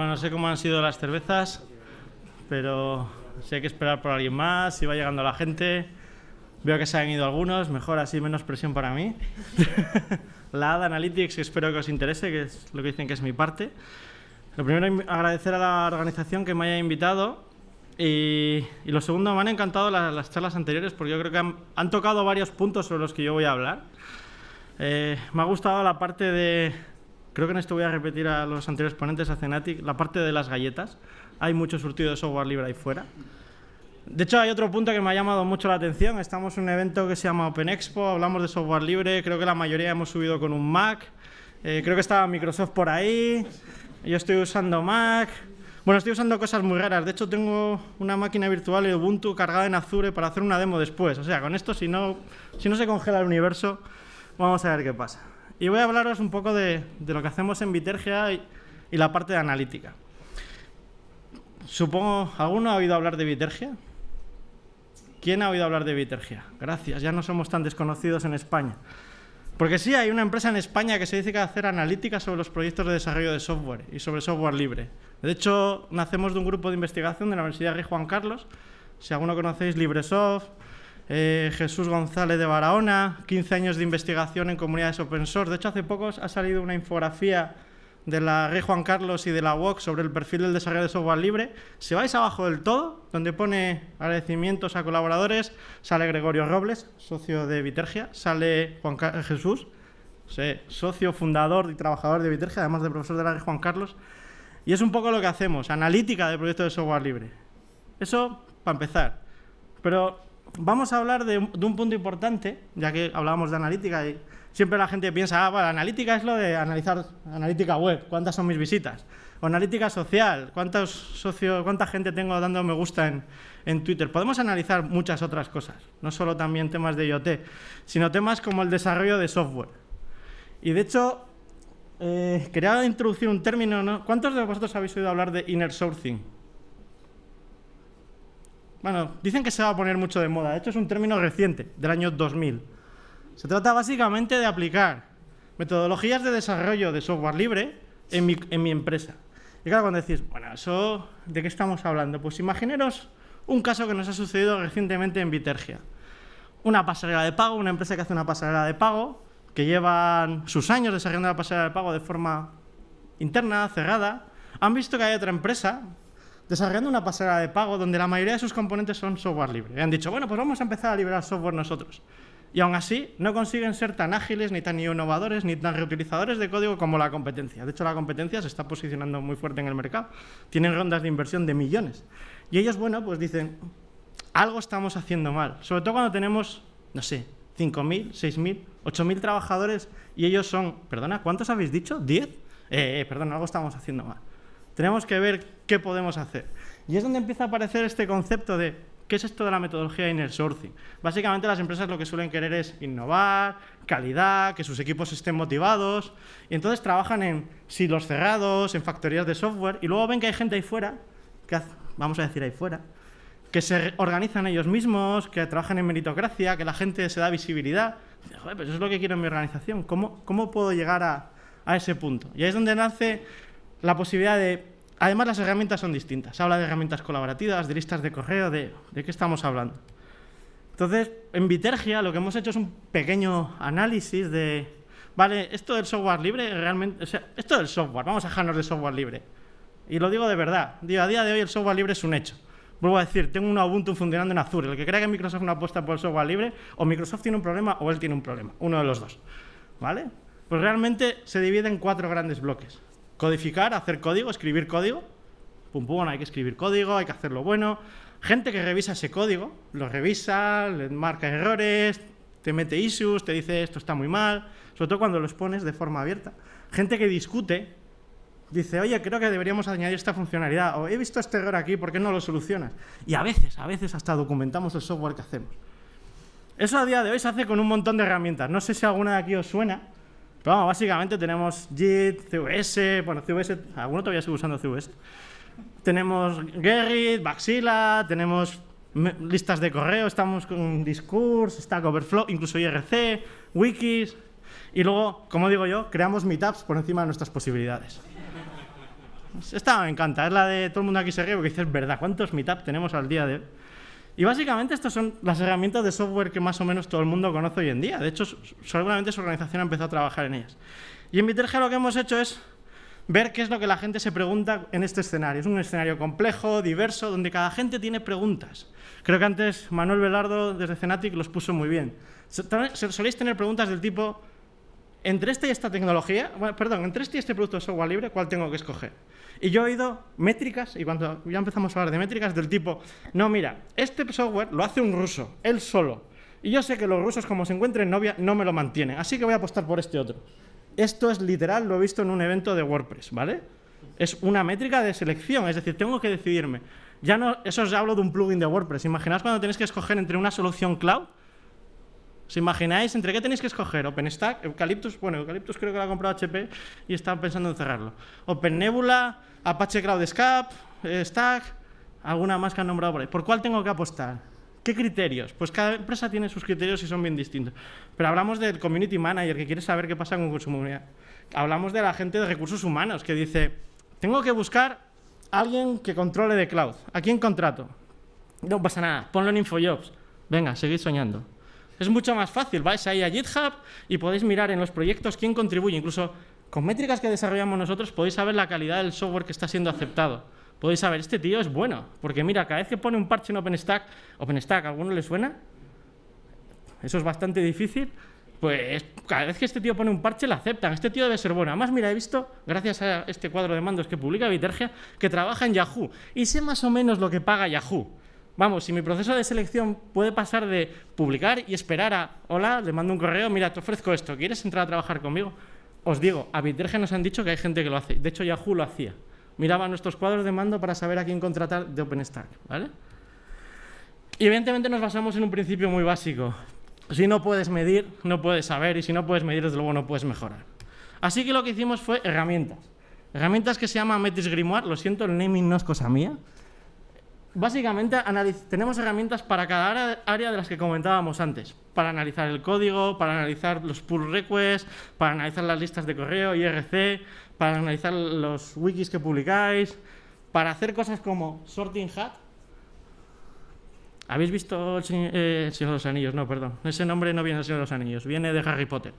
Bueno, no sé cómo han sido las cervezas, pero si hay que esperar por alguien más, si va llegando la gente. Veo que se han ido algunos, mejor así, menos presión para mí. la ADA Analytics, espero que os interese, que es lo que dicen que es mi parte. Lo primero, agradecer a la organización que me haya invitado. Y, lo segundo, me han encantado las, charlas anteriores porque yo creo que han, tocado varios puntos sobre los que yo voy a hablar. Eh, me ha gustado la parte de, creo que en esto voy a repetir a los anteriores ponentes, a Cenatic, la parte de las galletas. Hay mucho surtido de software libre ahí fuera. De hecho, hay otro punto que me ha llamado mucho la atención. Estamos en un evento que se llama Open Expo, hablamos de software libre, creo que la mayoría hemos subido con un Mac. Eh, creo que estaba Microsoft por ahí. Yo estoy usando Mac. Bueno, estoy usando cosas muy raras. De hecho, tengo una máquina virtual de Ubuntu cargada en Azure para hacer una demo después. O sea, con esto, si no, si no se congela el universo, vamos a ver qué pasa. Y voy a hablaros un poco de, lo que hacemos en Vitergia y, la parte de analítica. Supongo, ¿alguno ha oído hablar de Vitergia? ¿Quién ha oído hablar de Vitergia? Gracias, ya no somos tan desconocidos en España. Porque sí, hay una empresa en España que se dedica a hacer analítica sobre los proyectos de desarrollo de software y sobre software libre. De hecho, nacemos de un grupo de investigación de la Universidad Rey Juan Carlos. Si alguno conocéis LibreSoft, eh, Jesús González de Barahona, 15 años de investigación en comunidades open source. De hecho, hace poco ha salido una infografía de la Rey Juan Carlos y de la UOC sobre el perfil del desarrollo de software libre. Si vais abajo del todo, donde pone agradecimientos a colaboradores, sale Gregorio Robles, socio de Vitergia, sale Juan Jesús, socio, fundador y trabajador de Vitergia, además de profesor de la Rey Juan Carlos. Y es un poco lo que hacemos, analítica de proyectos de software libre. Eso para empezar. Pero vamos a hablar de, un punto importante, ya que hablábamos de analítica y siempre la gente piensa, ah, bueno, analítica es lo de analizar analítica web, cuántas son mis visitas, o analítica social, cuántos socios, cuánta gente tengo dando me gusta en, en Twitter. Podemos analizar muchas otras cosas, no solo también temas de IoT, sino temas como el desarrollo de software. Y de hecho, eh, quería introducir un término, ¿no? ¿cuántos de vosotros habéis oído hablar de inner sourcing? Bueno, dicen que se va a poner mucho de moda. De hecho, es un término reciente, del año 2000. Se trata básicamente de aplicar metodologías de desarrollo de software libre en mi, empresa. Y claro, cuando decís, bueno, ¿eso de qué estamos hablando? Pues imaginaros un caso que nos ha sucedido recientemente en Vitergia. Una pasarela de pago, una empresa que hace una pasarela de pago, que llevan sus años desarrollando la pasarela de pago de forma interna, cerrada, han visto que hay otra empresa desarrollando una pasarela de pago donde la mayoría de sus componentes son software libre. Y han dicho, bueno, pues vamos a empezar a liberar software nosotros. Y aún así, no consiguen ser tan ágiles, ni tan innovadores, ni tan reutilizadores de código como la competencia. De hecho, la competencia se está posicionando muy fuerte en el mercado. Tienen rondas de inversión de millones. Y ellos, bueno, pues dicen, algo estamos haciendo mal. Sobre todo cuando tenemos, no sé, 5.000, 6.000, 8.000 trabajadores y ellos son, perdona, ¿cuántos habéis dicho? ¿10? Eh, eh, algo estamos haciendo mal. Tenemos que ver qué podemos hacer. Y es donde empieza a aparecer este concepto de ¿qué es esto de la metodología de inner sourcing? Básicamente las empresas lo que suelen querer es innovar, calidad, que sus equipos estén motivados, y entonces trabajan en silos cerrados, en factorías de software, y luego ven que hay gente ahí fuera, que vamos a decir ahí fuera, que se organizan ellos mismos, que trabajan en meritocracia, que la gente se da visibilidad. Joder, pues eso es lo que quiero en mi organización. ¿Cómo, cómo puedo llegar a, a ese punto? Y ahí es donde nace la posibilidad de... Además, las herramientas son distintas. Se habla de herramientas colaborativas, de listas de correo, de, de qué estamos hablando. Entonces, en Vitergia lo que hemos hecho es un pequeño análisis de... Vale, esto del software libre, realmente... O sea, esto del software, vamos a dejarnos de software libre. Y lo digo de verdad. Digo, a día de hoy el software libre es un hecho. Vuelvo a decir, tengo un Ubuntu funcionando en Azure. El que crea que Microsoft no apuesta por el software libre, o Microsoft tiene un problema o él tiene un problema. Uno de los dos. ¿Vale? Pues realmente se divide en cuatro grandes bloques. Codificar, hacer código, escribir código. Pum, pum, hay que escribir código, hay que hacerlo bueno. Gente que revisa ese código, lo revisa, le marca errores, te mete issues, te dice esto está muy mal, sobre todo cuando los pones de forma abierta. Gente que discute, dice, oye, creo que deberíamos añadir esta funcionalidad, o he visto este error aquí, ¿por qué no lo solucionas? Y a veces, a veces hasta documentamos el software que hacemos. Eso a día de hoy se hace con un montón de herramientas. No sé si alguna de aquí os suena, pero vamos, básicamente tenemos Git, CVS, bueno, CVS, alguno todavía sigue usando CVS. Tenemos Gerrit, Baxilla, tenemos listas de correo, estamos con Discourse, Stack Overflow, incluso IRC, wikis, y luego, como digo yo, creamos meetups por encima de nuestras posibilidades. Esta me encanta, es la de todo el mundo aquí se ríe porque dices, verdad, ¿cuántos meetups tenemos al día de hoy? Y básicamente estas son las herramientas de software que más o menos todo el mundo conoce hoy en día. De hecho, seguramente su organización ha empezado a trabajar en ellas. Y en Viterge lo que hemos hecho es ver qué es lo que la gente se pregunta en este escenario. Es un escenario complejo, diverso, donde cada gente tiene preguntas. Creo que antes Manuel Velardo desde Cenatic los puso muy bien. Soléis tener preguntas del tipo, entre esta y esta tecnología, perdón, entre este y este producto de software libre, ¿cuál tengo que escoger? Y yo he oído métricas, y cuando ya empezamos a hablar de métricas, del tipo, no, mira, este software lo hace un ruso, él solo. Y yo sé que los rusos, como se encuentren novia, no me lo mantienen, así que voy a apostar por este otro. Esto es literal, lo he visto en un evento de WordPress, ¿vale? Es una métrica de selección, es decir, tengo que decidirme. Ya no, eso os hablo de un plugin de WordPress. Imaginaos cuando tenéis que escoger entre una solución cloud. ¿Os imagináis entre qué tenéis que escoger? OpenStack, Eucalyptus, bueno, Eucalyptus creo que lo ha comprado HP y están pensando en cerrarlo. OpenNebula, Apache Cloud Scape, eh, Stack, alguna más que han nombrado por ahí. ¿Por cuál tengo que apostar? ¿Qué criterios? Pues cada empresa tiene sus criterios y son bien distintos. Pero hablamos del community manager que quiere saber qué pasa con su comunidad. Hablamos de la gente de recursos humanos que dice, tengo que buscar alguien que controle de cloud. ¿A quién contrato? No pasa nada, ponlo en InfoJobs. Venga, seguid soñando. Es mucho más fácil, vais ahí a GitHub y podéis mirar en los proyectos quién contribuye. Incluso con métricas que desarrollamos nosotros podéis saber la calidad del software que está siendo aceptado podéis saber, este tío es bueno, porque mira, cada vez que pone un parche en OpenStack, OpenStack, ¿a alguno le suena? Eso es bastante difícil. Pues cada vez que este tío pone un parche, lo aceptan. Este tío debe ser bueno. Además, mira, he visto, gracias a este cuadro de mandos que publica Vitergia, que trabaja en Yahoo. Y sé más o menos lo que paga Yahoo. Vamos, si mi proceso de selección puede pasar de publicar y esperar a, hola, le mando un correo, mira, te ofrezco esto, ¿quieres entrar a trabajar conmigo? Os digo, a Vitergia nos han dicho que hay gente que lo hace. De hecho, Yahoo lo hacía miraba nuestros cuadros de mando para saber a quién contratar de OpenStack. ¿vale? Y evidentemente nos basamos en un principio muy básico. Si no puedes medir, no puedes saber, y si no puedes medir, desde luego no puedes mejorar. Así que lo que hicimos fue herramientas. Herramientas que se llaman Metis Grimoire, lo siento, el naming no es cosa mía. Básicamente tenemos herramientas para cada área de las que comentábamos antes. Para analizar el código, para analizar los pull requests, para analizar las listas de correo, IRC, para analizar los wikis que publicáis, para hacer cosas como Sorting Hat. ¿Habéis visto el Señor, eh, de los Anillos? No, perdón. Ese nombre no viene del Señor de los Anillos, viene de Harry Potter.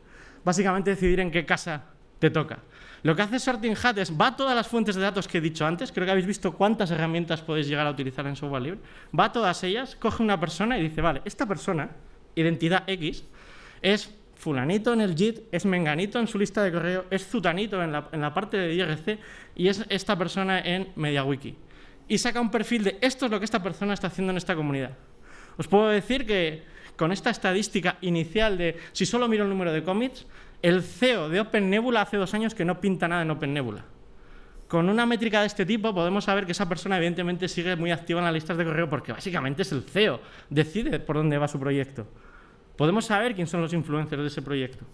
Básicamente decidir en qué casa te toca. Lo que hace Sorting Hat es, va a todas las fuentes de datos que he dicho antes, creo que habéis visto cuántas herramientas podéis llegar a utilizar en software libre, va a todas ellas, coge una persona y dice, vale, esta persona, identidad X, es fulanito en el JIT, es menganito en su lista de correo, es zutanito en la, parte de IRC y es esta persona en MediaWiki. Y saca un perfil de esto es lo que esta persona está haciendo en esta comunidad. Os puedo decir que con esta estadística inicial de si solo miro el número de commits, el CEO de OpenNebula hace dos años que no pinta nada en OpenNebula. Con una métrica de este tipo podemos saber que esa persona evidentemente sigue muy activa en las listas de correo porque básicamente es el CEO, decide por dónde va su proyecto podemos saber quién son los influencers de ese proyecto.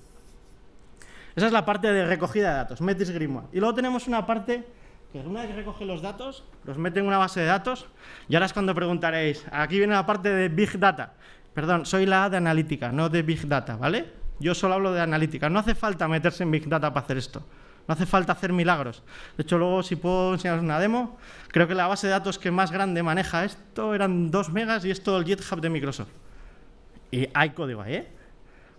Esa es la parte de recogida de datos, Metis Grimoire. Y luego tenemos una parte que una vez que recoge los datos, los mete en una base de datos, y ahora es cuando preguntaréis, aquí viene la parte de Big Data. Perdón, soy la de analítica, no de Big Data, ¿vale? Yo solo hablo de analítica. No hace falta meterse en Big Data para hacer esto. No hace falta hacer milagros. De hecho, luego, si puedo enseñaros una demo, creo que la base de datos que más grande maneja esto eran 2 megas y es todo el GitHub de Microsoft. Y hay código ahí, ¿eh?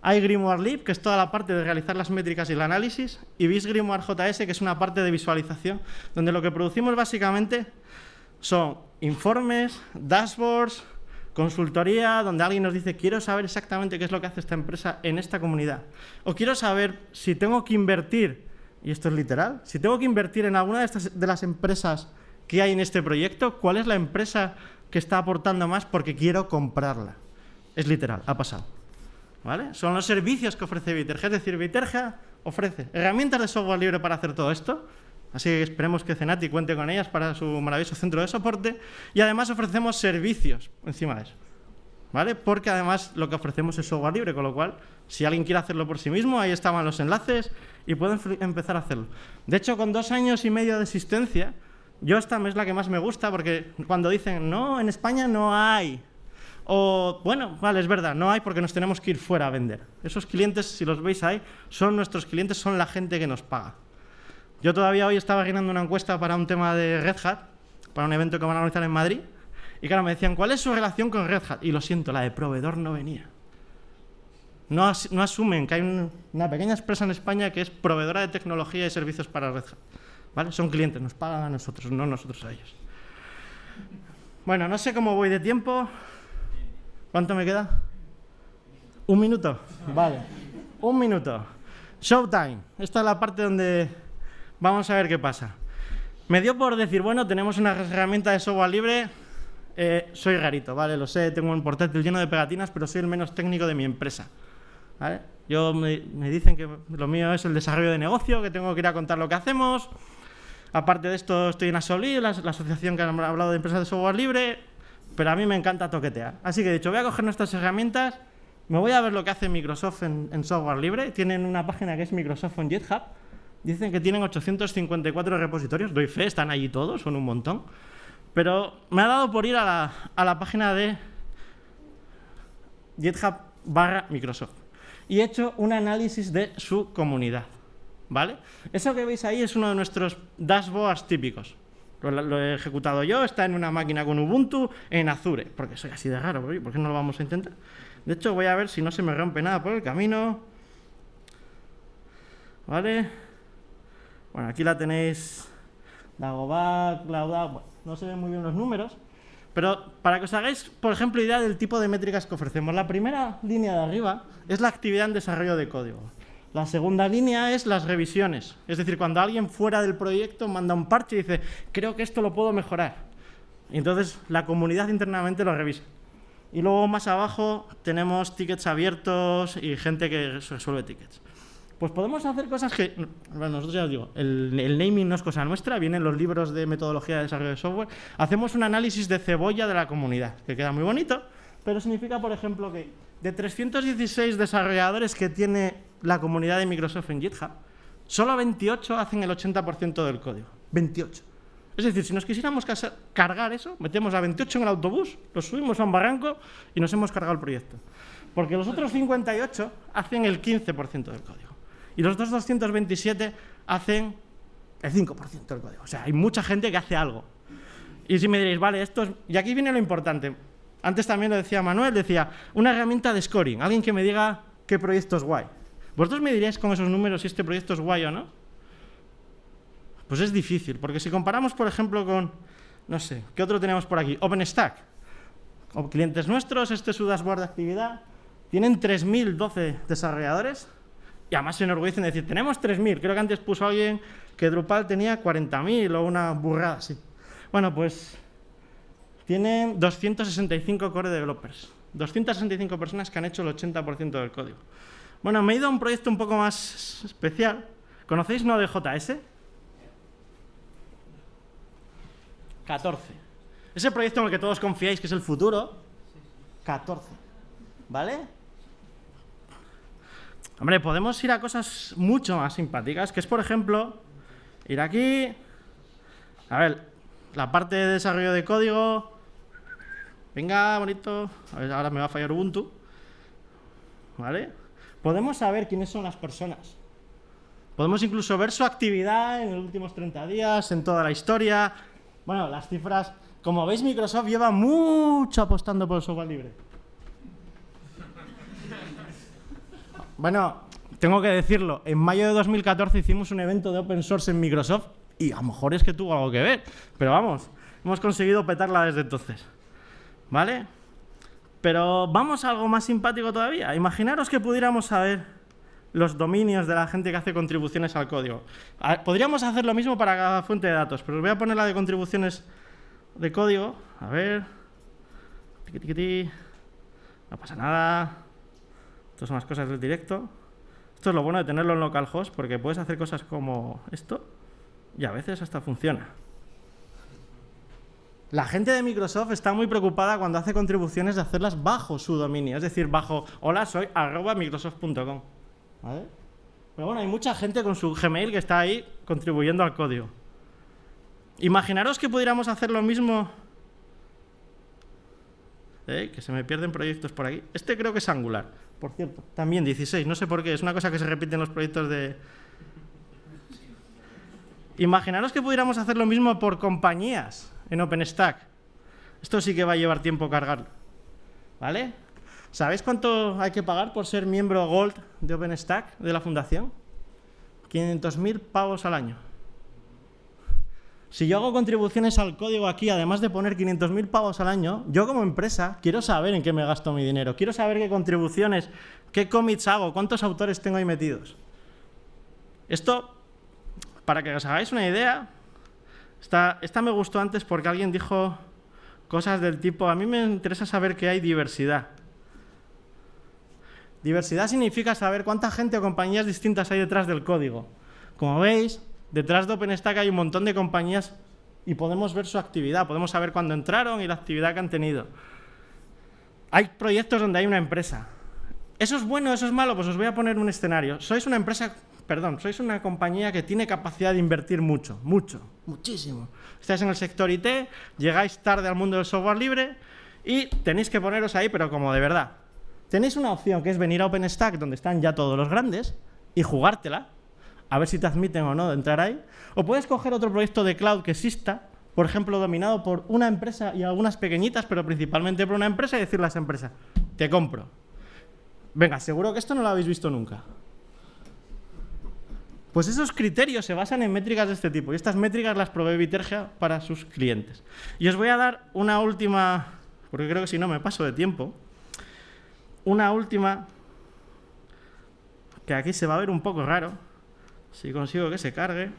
Hay Grimoire Lib, que es toda la parte de realizar las métricas y el análisis, y BIS Grimoire JS, que es una parte de visualización, donde lo que producimos básicamente son informes, dashboards, consultoría, donde alguien nos dice, quiero saber exactamente qué es lo que hace esta empresa en esta comunidad. O quiero saber si tengo que invertir, y esto es literal, si tengo que invertir en alguna de, estas, de las empresas que hay en este proyecto, cuál es la empresa que está aportando más porque quiero comprarla. Es literal, ha pasado. ¿Vale? Son los servicios que ofrece Viterge. Es decir, Viterge ofrece herramientas de software libre para hacer todo esto. Así que esperemos que Cenati cuente con ellas para su maravilloso centro de soporte. Y además ofrecemos servicios encima de eso. ¿Vale? Porque además lo que ofrecemos es software libre, con lo cual, si alguien quiere hacerlo por sí mismo, ahí estaban los enlaces y pueden empezar a hacerlo. De hecho, con dos años y medio de existencia, yo esta es la que más me gusta porque cuando dicen, no, en España no hay o, bueno, vale, es verdad, no hay porque nos tenemos que ir fuera a vender. Esos clientes, si los veis ahí, son nuestros clientes, son la gente que nos paga. Yo todavía hoy estaba llenando una encuesta para un tema de Red Hat, para un evento que van a organizar en Madrid, y claro, me decían, ¿cuál es su relación con Red Hat? Y lo siento, la de proveedor no venía. No, asumen que hay una pequeña empresa en España que es proveedora de tecnología y servicios para Red Hat. Son clientes, nos pagan a nosotros, no nosotros a ellos. Bueno, no sé cómo voy de tiempo. ¿Cuánto me queda? ¿Un minuto? Vale. Un minuto. Showtime. Esta es la parte donde vamos a ver qué pasa. Me dio por decir, bueno, tenemos una herramienta de software libre. Eh, soy rarito, ¿vale? Lo sé, tengo un portátil lleno de pegatinas, pero soy el menos técnico de mi empresa. ¿vale? Yo me, dicen que lo mío es el desarrollo de negocio, que tengo que ir a contar lo que hacemos. Aparte de esto, estoy en Asoli, la, la asociación que ha hablado de empresas de software libre, pero a mí me encanta toquetear. Así que he dicho, voy a coger nuestras herramientas, me voy a ver lo que hace Microsoft en, software libre. Tienen una página que es Microsoft en GitHub. Dicen que tienen 854 repositorios. Doy fe, están allí todos, son un montón. Pero me ha dado por ir a la, a la página de GitHub barra Microsoft. Y he hecho un análisis de su comunidad. ¿Vale? Eso que veis ahí es uno de nuestros dashboards típicos. Lo, he ejecutado yo, está en una máquina con Ubuntu, en Azure. Porque soy así de raro, ¿por qué no lo vamos a intentar? De hecho, voy a ver si no se me rompe nada por el camino. ¿Vale? Bueno, aquí la tenéis. Dagobah, Cloud no se ven muy bien los números. Pero para que os hagáis, por ejemplo, idea del tipo de métricas que ofrecemos. La primera línea de arriba es la actividad en desarrollo de código. La segunda línea es las revisiones. Es decir, cuando alguien fuera del proyecto manda un parche y dice, creo que esto lo puedo mejorar. Y entonces la comunidad internamente lo revisa. Y luego más abajo tenemos tickets abiertos y gente que resuelve tickets. Pues podemos hacer cosas que, bueno, nosotros ya os digo, el, el, naming no es cosa nuestra, vienen los libros de metodología de desarrollo de software. Hacemos un análisis de cebolla de la comunidad, que queda muy bonito, pero significa, por ejemplo, que de 316 desarrolladores que tiene la comunidad de Microsoft en GitHub, solo 28 hacen el 80% del código. 28. Es decir, si nos quisiéramos cargar eso, metemos a 28 en el autobús, lo subimos a un barranco y nos hemos cargado el proyecto. Porque los otros 58 hacen el 15% del código. Y los otros 227 hacen el 5% del código. O sea, hay mucha gente que hace algo. Y si me diréis, vale, esto es... Y aquí viene lo importante. Antes también lo decía Manuel, decía, una herramienta de scoring. Alguien que me diga qué proyecto es guay. ¿Vosotros me diríais con esos números si este proyecto es guay o no? Pues es difícil, porque si comparamos, por ejemplo, con, no sé, ¿qué otro tenemos por aquí? OpenStack. O clientes nuestros, este es su dashboard de actividad. Tienen 3.012 desarrolladores y además se enorgullecen de decir, tenemos 3.000. Creo que antes puso alguien que Drupal tenía 40.000 o una burrada así. Bueno, pues tienen 265 core developers. 265 personas que han hecho el 80% del código. Bueno, me he ido a un proyecto un poco más especial. ¿Conocéis Node.js? 14. Ese proyecto en el que todos confiáis que es el futuro, 14. ¿Vale? Hombre, podemos ir a cosas mucho más simpáticas, que es, por ejemplo, ir aquí... A ver, la parte de desarrollo de código... Venga, bonito. A ver, ahora me va a fallar Ubuntu. ¿Vale? Podemos saber quiénes son las personas. Podemos incluso ver su actividad en los últimos 30 días, en toda la historia, bueno, las cifras, como veis, Microsoft lleva mucho apostando por el software libre. Bueno, tengo que decirlo, en mayo de 2014 hicimos un evento de open source en Microsoft y a lo mejor es que tuvo algo que ver, pero vamos, hemos conseguido petarla desde entonces. ¿Vale? Pero vamos a algo más simpático todavía. Imaginaros que pudiéramos saber los dominios de la gente que hace contribuciones al código. Podríamos hacer lo mismo para cada fuente de datos, pero os voy a poner la de contribuciones de código. A ver. No pasa nada. Estas son las cosas del directo. Esto es lo bueno de tenerlo en localhost, porque puedes hacer cosas como esto y a veces hasta funciona. La gente de Microsoft está muy preocupada cuando hace contribuciones de hacerlas bajo su dominio, es decir, bajo hola soy arroba microsoft.com. Pero bueno, hay mucha gente con su Gmail que está ahí contribuyendo al código. Imaginaros que pudiéramos hacer lo mismo... ¿Eh? Que se me pierden proyectos por aquí. Este creo que es Angular, por cierto. También 16, no sé por qué. Es una cosa que se repite en los proyectos de... Imaginaros que pudiéramos hacer lo mismo por compañías en OpenStack. Esto sí que va a llevar tiempo cargarlo. ¿Vale? ¿Sabéis cuánto hay que pagar por ser miembro Gold de OpenStack, de la fundación? 500.000 pavos al año. Si yo hago contribuciones al código aquí, además de poner 500.000 pavos al año, yo como empresa quiero saber en qué me gasto mi dinero. Quiero saber qué contribuciones, qué commits hago, cuántos autores tengo ahí metidos. Esto, para que os hagáis una idea, esta, me gustó antes porque alguien dijo cosas del tipo, a mí me interesa saber que hay diversidad. Diversidad significa saber cuánta gente o compañías distintas hay detrás del código. Como veis, detrás de OpenStack hay un montón de compañías y podemos ver su actividad, podemos saber cuándo entraron y la actividad que han tenido. Hay proyectos donde hay una empresa. ¿Eso es bueno, eso es malo? Pues os voy a poner un escenario. Sois una empresa, perdón, sois una compañía que tiene capacidad de invertir mucho, mucho, muchísimo. Estáis en el sector IT, llegáis tarde al mundo del software libre y tenéis que poneros ahí, pero como de verdad. Tenéis una opción que es venir a OpenStack, donde están ya todos los grandes, y jugártela, a ver si te admiten o no de entrar ahí. O puedes coger otro proyecto de cloud que exista, por ejemplo, dominado por una empresa y algunas pequeñitas, pero principalmente por una empresa, y decirle a esa empresa, te compro. Venga, seguro que esto no lo habéis visto nunca. Pues esos criterios se basan en métricas de este tipo, y estas métricas las provee Vitergia para sus clientes. Y os voy a dar una última, porque creo que si no me paso de tiempo, una última, que aquí se va a ver un poco raro, si consigo que se cargue,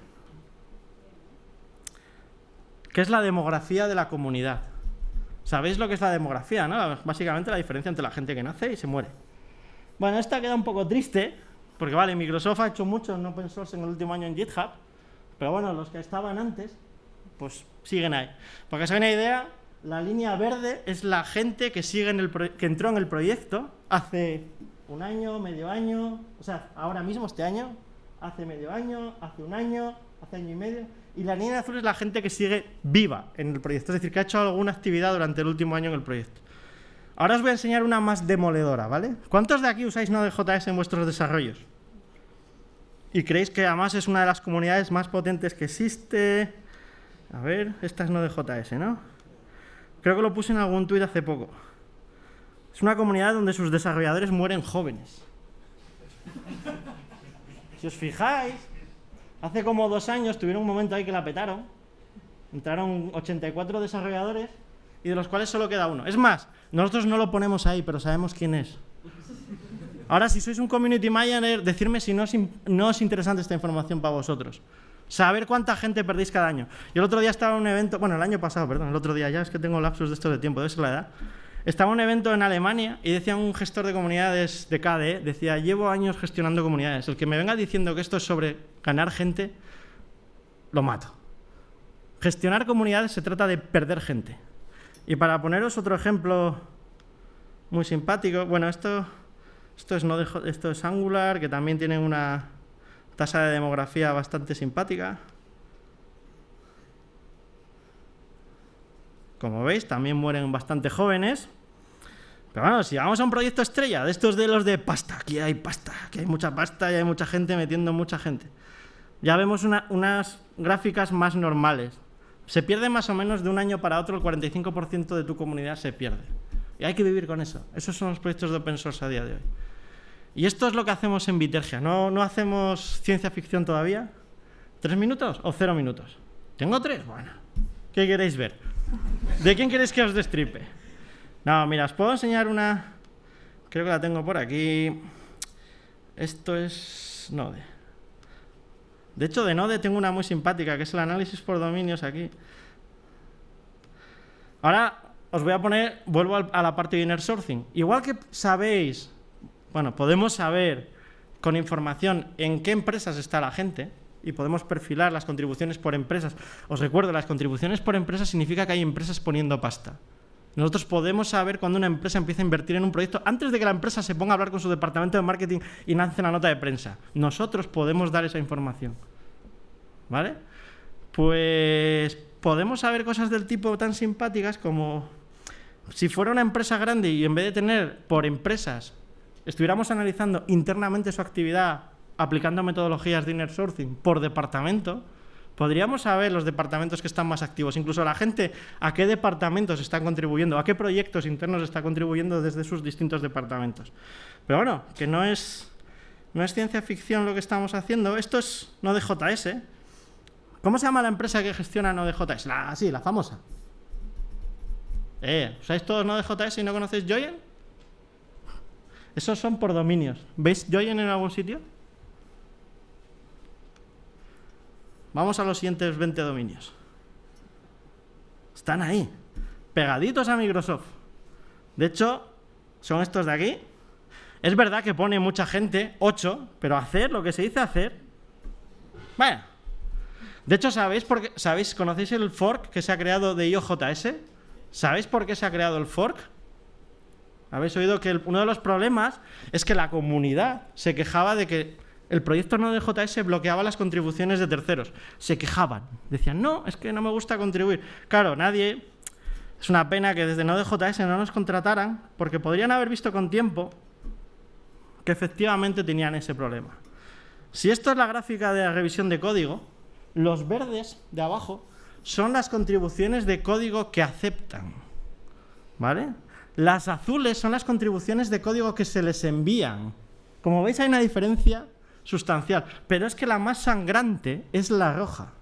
que es la demografía de la comunidad. ¿Sabéis lo que es la demografía? No? Básicamente la diferencia entre la gente que nace y se muere. Bueno, esta queda un poco triste, porque vale, Microsoft ha hecho mucho en open source en el último año en GitHub, pero bueno, los que estaban antes, pues siguen ahí. Para que os hagáis una idea, la línea verde es la gente que, sigue en el que entró en el proyecto hace un año, medio año, o sea, ahora mismo, este año, hace medio año, hace un año, hace año y medio, y la línea azul es la gente que sigue viva en el proyecto, es decir, que ha hecho alguna actividad durante el último año en el proyecto. Ahora os voy a enseñar una más demoledora, ¿vale? ¿Cuántos de aquí usáis Node.js en vuestros desarrollos? ¿Y creéis que además es una de las comunidades más potentes que existe? A ver, esta es Node.js, ¿no? Creo que lo puse en algún tuit hace poco. Es una comunidad donde sus desarrolladores mueren jóvenes. Si os fijáis, hace como dos años tuvieron un momento ahí que la petaron. Entraron 84 desarrolladores y de los cuales solo queda uno. Es más, nosotros no lo ponemos ahí, pero sabemos quién es. Ahora, si sois un community manager, decirme si no es, no es interesante esta información para vosotros. Saber cuánta gente perdéis cada año. Yo el otro día estaba en un evento, bueno, el año pasado, perdón, el otro día, ya es que tengo lapsos de esto de tiempo, debe ser la edad. Estaba un evento en Alemania y decía un gestor de comunidades de KDE, decía, llevo años gestionando comunidades, el que me venga diciendo que esto es sobre ganar gente, lo mato. Gestionar comunidades se trata de perder gente. Y para poneros otro ejemplo muy simpático, bueno, esto, esto, es, no esto es Angular, que también tiene una, tasa de demografía bastante simpática. Como veis, también mueren bastante jóvenes. Pero bueno, si vamos a un proyecto estrella, de estos de los de pasta, aquí hay pasta, aquí hay mucha pasta y hay mucha gente metiendo mucha gente. Ya vemos unas gráficas más normales. Se pierde más o menos de un año para otro, el 45% de tu comunidad se pierde. Y hay que vivir con eso. Esos son los proyectos de open source a día de hoy. Y esto es lo que hacemos en Vitergia. ¿No, no hacemos ciencia ficción todavía? ¿Tres minutos o cero minutos? ¿Tengo tres? Bueno, ¿qué queréis ver? ¿De quién queréis que os destripe? No, mira, os puedo enseñar una... Creo que la tengo por aquí. Esto es Node. De hecho, de Node tengo una muy simpática, que es el análisis por dominios aquí. Ahora os voy a poner, vuelvo a la parte de inner sourcing. Igual que sabéis bueno, podemos saber con información en qué empresas está la gente y podemos perfilar las contribuciones por empresas. Os recuerdo, las contribuciones por empresas significa que hay empresas poniendo pasta. Nosotros podemos saber cuando una empresa empieza a invertir en un proyecto antes de que la empresa se ponga a hablar con su departamento de marketing y lance una nota de prensa. Nosotros podemos dar esa información. ¿Vale? Pues podemos saber cosas del tipo tan simpáticas como si fuera una empresa grande y en vez de tener por empresas estuviéramos analizando internamente su actividad aplicando metodologías de inner sourcing por departamento, podríamos saber los departamentos que están más activos, incluso la gente a qué departamentos están contribuyendo, a qué proyectos internos está contribuyendo desde sus distintos departamentos. Pero bueno, que no es, no es ciencia ficción lo que estamos haciendo, esto es no de JS. ¿Cómo se llama la empresa que gestiona Node.js? La, sí, la famosa. Eh, ¿Usáis todos Node.js y no conocéis Joyen? Esos son por dominios. ¿Veis Joyen en algún sitio? Vamos a los siguientes 20 dominios. Están ahí, pegaditos a Microsoft. De hecho, son estos de aquí. Es verdad que pone mucha gente, 8, pero hacer lo que se dice hacer. Bueno. De hecho, ¿sabéis, por qué, ¿sabéis, conocéis el fork que se ha creado de IOJS? ¿Sabéis por qué se ha creado el fork? Habéis oído que uno de los problemas es que la comunidad se quejaba de que el proyecto Node.js bloqueaba las contribuciones de terceros. Se quejaban. Decían, no, es que no me gusta contribuir. Claro, nadie... Es una pena que desde Node.js no nos contrataran porque podrían haber visto con tiempo que efectivamente tenían ese problema. Si esto es la gráfica de la revisión de código, los verdes de abajo son las contribuciones de código que aceptan. ¿Vale? Las azules son las contribuciones de código que se les envían. Como veis hay una diferencia sustancial, pero es que la más sangrante es la roja.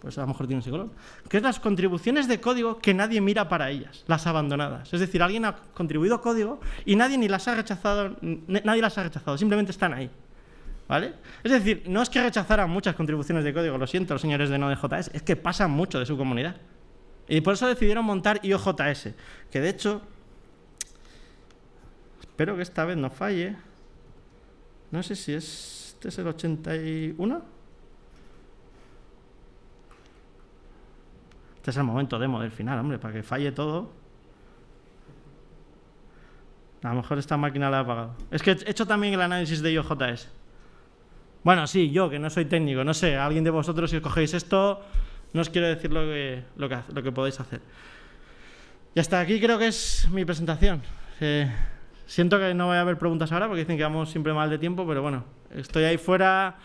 Pues a lo mejor tiene ese color. Que es las contribuciones de código que nadie mira para ellas, las abandonadas. Es decir, alguien ha contribuido código y nadie ni las ha rechazado, nadie las ha rechazado, simplemente están ahí. ¿Vale? Es decir, no es que rechazaran muchas contribuciones de código, lo siento, los señores de Node.js, es que pasan mucho de su comunidad. Y por eso decidieron montar IOJS, que de hecho, espero que esta vez no falle, no sé si es, este es el 81. Este es el momento demo del final, hombre, para que falle todo. A lo mejor esta máquina la ha apagado. Es que he hecho también el análisis de IOJS. Bueno, sí, yo, que no soy técnico, no sé, alguien de vosotros si cogéis esto, no os quiero decir lo que, lo que, lo que podéis hacer. Y hasta aquí creo que es mi presentación. Eh, siento que no voy a haber preguntas ahora porque dicen que vamos siempre mal de tiempo, pero bueno, estoy ahí fuera.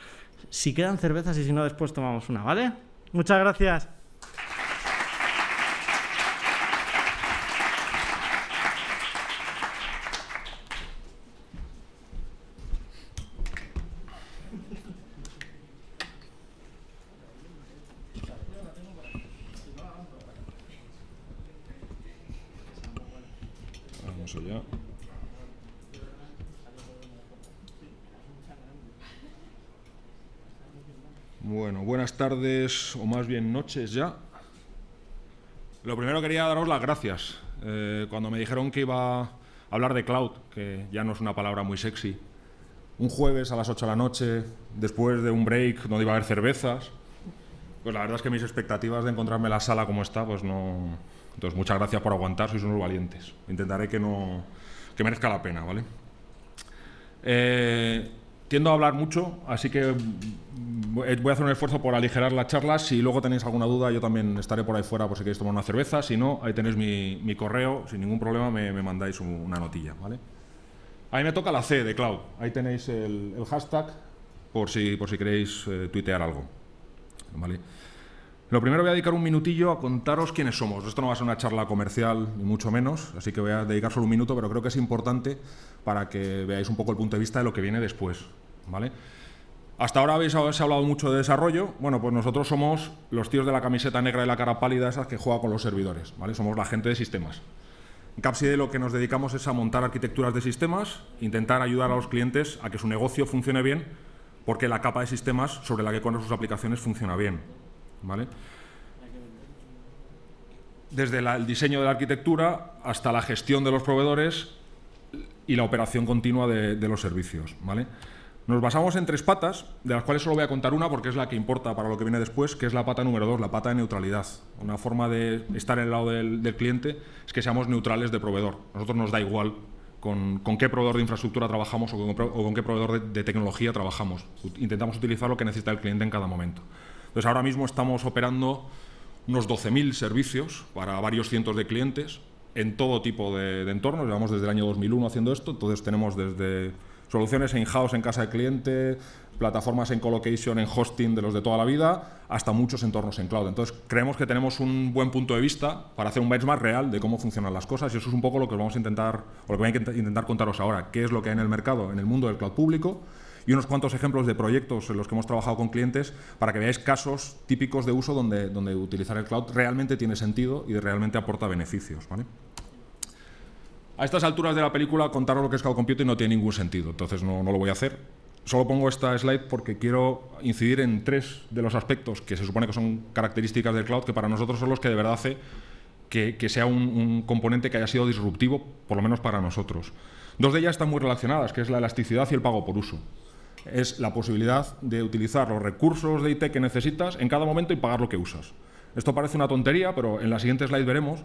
Si quedan cervezas y si no, después tomamos una, ¿vale? Muchas gracias. Bueno, buenas tardes o más bien noches ya. Lo primero quería daros las gracias. Eh, cuando me dijeron que iba a hablar de cloud, que ya no es una palabra muy sexy, un jueves a las 8 de la noche, después de un break donde iba a haber cervezas, pues la verdad es que mis expectativas de encontrarme la sala como está, pues no... Entonces, muchas gracias por aguantar, sois unos valientes. Intentaré que no... que merezca la pena, ¿vale? Eh, tiendo a hablar mucho, así que voy a hacer un esfuerzo por aligerar las charlas. Si luego tenéis alguna duda, yo también estaré por ahí fuera por si queréis tomar una cerveza. Si no, ahí tenéis mi, correo. Sin ningún problema me, mandáis una notilla. ¿vale? Ahí me toca la C de Cloud. Ahí tenéis el, hashtag por si, por si queréis eh, tuitear algo. ¿vale? Lo primero voy a dedicar un minutillo a contaros quiénes somos. Esto no va a ser una charla comercial, ni mucho menos, así que voy a dedicar solo un minuto, pero creo que es importante para que veáis un poco el punto de vista de lo que viene después. ¿vale? Hasta ahora habéis hablado mucho de desarrollo. Bueno, pues nosotros somos los tíos de la camiseta negra y la cara pálida, esas que juega con los servidores. ¿vale? Somos la gente de sistemas. En Capside lo que nos dedicamos es a montar arquitecturas de sistemas, intentar ayudar a los clientes a que su negocio funcione bien, porque la capa de sistemas sobre la que corren sus aplicaciones funciona bien. ¿Vale? Desde el diseño de la arquitectura hasta la gestión de los proveedores y la operación continua de, de los servicios. ¿vale? Nos basamos en tres patas, de las cuales solo voy a contar una porque es la que importa para lo que viene después, que es la pata número dos, la pata de neutralidad. Una forma de estar en el lado del, cliente es que seamos neutrales de proveedor. Nosotros nos da igual con, qué proveedor de infraestructura trabajamos o con, qué proveedor de, de, tecnología trabajamos. Intentamos utilizar lo que necesita el cliente en cada momento. Entonces ahora mismo estamos operando unos 12.000 servicios para varios cientos de clientes en todo tipo de, entornos. Llevamos desde el año 2001 haciendo esto, entonces tenemos desde Soluciones in-house en casa de cliente, plataformas en colocation, en hosting de los de toda la vida, hasta muchos entornos en cloud. Entonces, creemos que tenemos un buen punto de vista para hacer un benchmark real de cómo funcionan las cosas y eso es un poco lo que vamos a intentar, o lo que voy a intentar contaros ahora, qué es lo que hay en el mercado, en el mundo del cloud público y unos cuantos ejemplos de proyectos en los que hemos trabajado con clientes para que veáis casos típicos de uso donde, donde utilizar el cloud realmente tiene sentido y realmente aporta beneficios. ¿vale? A estas alturas de la película contaros lo que es cloud computing no tiene ningún sentido, entonces no, no lo voy a hacer. Solo pongo esta slide porque quiero incidir en tres de los aspectos que se supone que son características del cloud que para nosotros son los que de verdad hace que, que sea un, un componente que haya sido disruptivo, por lo menos para nosotros. Dos de ellas están muy relacionadas, que es la elasticidad y el pago por uso es la posibilidad de utilizar los recursos de IT que necesitas en cada momento y pagar lo que usas. Esto parece una tontería, pero en la siguiente slide veremos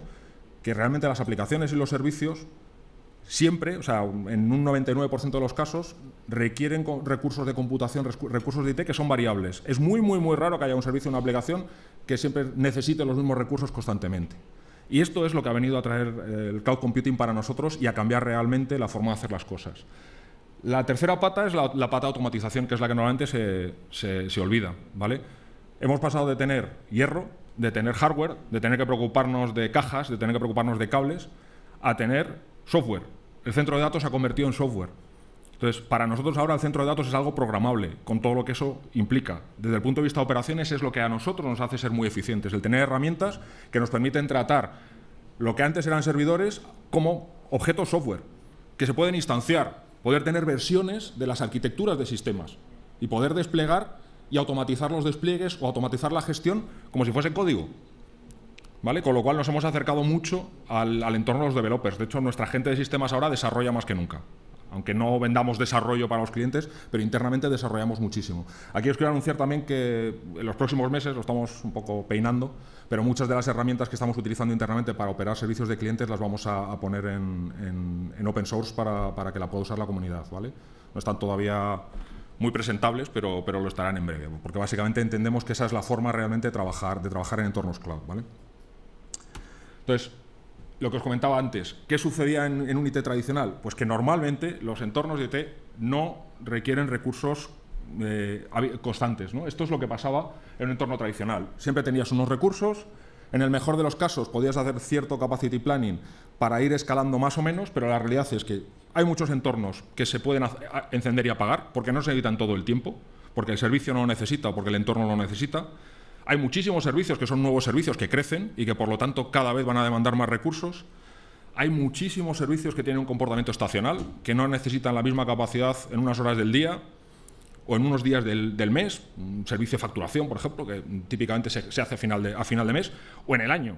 que realmente las aplicaciones y los servicios siempre, o sea, en un 99% de los casos, requieren recursos de computación, recursos de IT que son variables. Es muy, muy, muy raro que haya un servicio o una aplicación que siempre necesite los mismos recursos constantemente. Y esto es lo que ha venido a traer eh, el cloud computing para nosotros y a cambiar realmente la forma de hacer las cosas. La tercera pata es la, pata automatización, que es la que normalmente se, olvida. ¿vale? Hemos pasado de tener hierro, de tener hardware, de tener que preocuparnos de cajas, de tener que preocuparnos de cables, a tener software. El centro de datos se ha convertido en software. Entonces, para nosotros ahora el centro de datos es algo programable, con todo lo que eso implica. Desde el punto de vista de operaciones es lo que a nosotros nos hace ser muy eficientes, el tener herramientas que nos permiten tratar lo que antes eran servidores como objetos software, que se pueden instanciar, poder tener versiones de las arquitecturas de sistemas y poder desplegar y automatizar los despliegues o automatizar la gestión como si fuese código. ¿Vale? Con lo cual nos hemos acercado mucho al, entorno de los developers. De hecho, nuestra gente de sistemas ahora desarrolla más que nunca aunque no vendamos desarrollo para los clientes, pero internamente desarrollamos muchísimo. Aquí os quiero anunciar también que en los próximos meses, lo estamos un poco peinando, pero muchas de las herramientas que estamos utilizando internamente para operar servicios de clientes las vamos a, poner en, open source para, que la pueda usar la comunidad. ¿vale? No están todavía muy presentables, pero, pero lo estarán en breve, porque básicamente entendemos que esa es la forma realmente de trabajar, de trabajar en entornos cloud. ¿vale? Entonces, lo que os comentaba antes, ¿qué sucedía en, un IT tradicional? Pues que normalmente los entornos de IT no requieren recursos eh, constantes. ¿no? Esto es lo que pasaba en un entorno tradicional. Siempre tenías unos recursos, en el mejor de los casos podías hacer cierto capacity planning para ir escalando más o menos, pero la realidad es que hay muchos entornos que se pueden encender y apagar porque no se necesitan todo el tiempo, porque el servicio no lo necesita o porque el entorno lo necesita. Hay muchísimos servicios que son nuevos servicios que crecen y que por lo tanto cada vez van a demandar más recursos. Hay muchísimos servicios que tienen un comportamiento estacional, que no necesitan la misma capacidad en unas horas del día o en unos días del, mes, un servicio de facturación, por ejemplo, que típicamente se, hace a final, de, a final de mes, o en el año.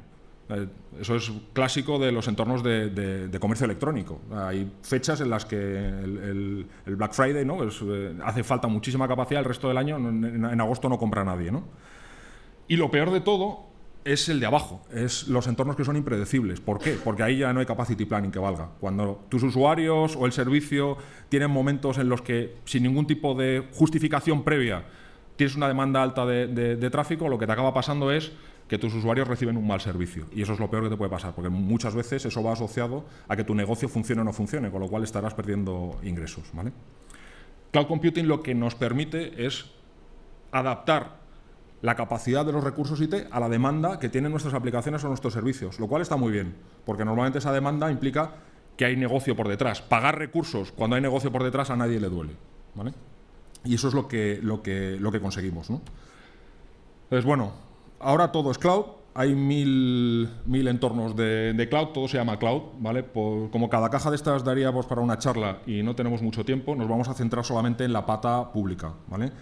Eh, eso es clásico de los entornos de, comercio electrónico. Hay fechas en las que el, Black Friday ¿no? Eh, hace falta muchísima capacidad, el resto del año en, en agosto no compra nadie. ¿no? Y lo peor de todo es el de abajo, es los entornos que son impredecibles. ¿Por qué? Porque ahí ya no hay capacity planning que valga. Cuando tus usuarios o el servicio tienen momentos en los que, sin ningún tipo de justificación previa, tienes una demanda alta de, tráfico, lo que te acaba pasando es que tus usuarios reciben un mal servicio. Y eso es lo peor que te puede pasar, porque muchas veces eso va asociado a que tu negocio funcione o no funcione, con lo cual estarás perdiendo ingresos. ¿vale? Cloud Computing lo que nos permite es adaptar la capacidad de los recursos IT a la demanda que tienen nuestras aplicaciones o nuestros servicios, lo cual está muy bien, porque normalmente esa demanda implica que hay negocio por detrás. Pagar recursos cuando hay negocio por detrás a nadie le duele. ¿vale? Y eso es lo que, lo que, lo que conseguimos. Entonces, bueno, ahora todo es cloud, hay mil, mil entornos de, cloud, todo se llama cloud, ¿vale? como cada caja de estas daríamos para una charla y no tenemos mucho tiempo, nos vamos a centrar solamente en la pata pública, ¿vale?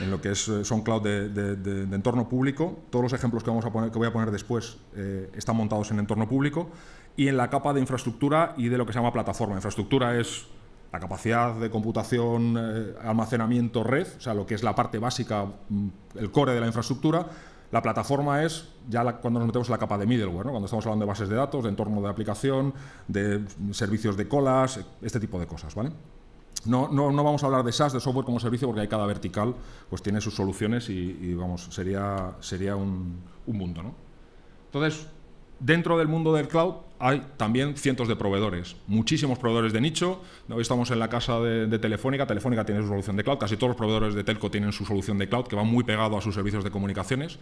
En lo que es, eh, son cloud de, entorno público. Todos los ejemplos que, vamos a poner, que voy a poner después eh, están montados en entorno público. Y en la capa de infraestructura y de lo que se llama plataforma. Infraestructura es la capacidad de computación, eh, almacenamiento, red, o sea, lo que es la parte básica, mm, el core de la infraestructura. La plataforma es ya cuando nos metemos en la capa de middleware, cuando estamos hablando de bases de datos, de entorno de aplicación, de servicios de colas, este tipo de cosas. ¿vale? No, no, no, vamos a hablar de SaaS, de software como servicio, porque hay cada vertical pues tiene sus soluciones y, vamos, sería, sería un, mundo. ¿no? Entonces, Dentro del mundo del cloud hay también cientos de proveedores, muchísimos proveedores de nicho. Hoy estamos en la casa de, Telefónica, Telefónica tiene su solución de cloud, casi todos los proveedores de telco tienen su solución de cloud, que va muy pegado a sus servicios de comunicaciones.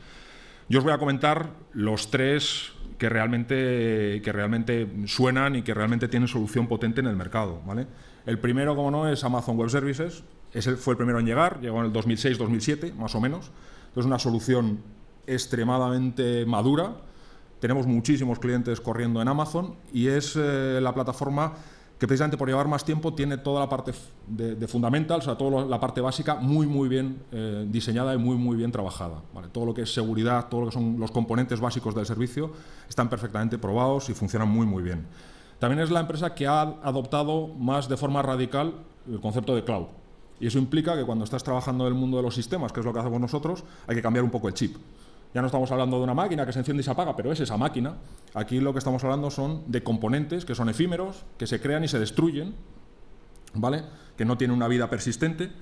Yo os voy a comentar los tres que realmente, que realmente suenan y que realmente tienen solución potente en el mercado. ¿vale? El primero, como no, es Amazon Web Services. Ese fue el primero en llegar, llegó en el 2006-2007, más o menos. Es una solución extremadamente madura, tenemos muchísimos clientes corriendo en Amazon y es eh, la plataforma que precisamente por llevar más tiempo tiene toda la parte de, fundamentals, o sea, toda la parte básica muy muy bien eh, diseñada y muy muy bien trabajada. Todo lo que es seguridad, todo lo que son los componentes básicos del servicio están perfectamente probados y funcionan muy muy bien. También es la empresa que ha adoptado más de forma radical el concepto de cloud. Y eso implica que cuando estás trabajando en el mundo de los sistemas, que es lo que hacemos nosotros, hay que cambiar un poco el chip. Ya no estamos hablando de una máquina que se enciende y se apaga, pero es esa máquina. Aquí lo que estamos hablando son de componentes que son efímeros, que se crean y se destruyen, ¿vale? que no tienen una vida persistente,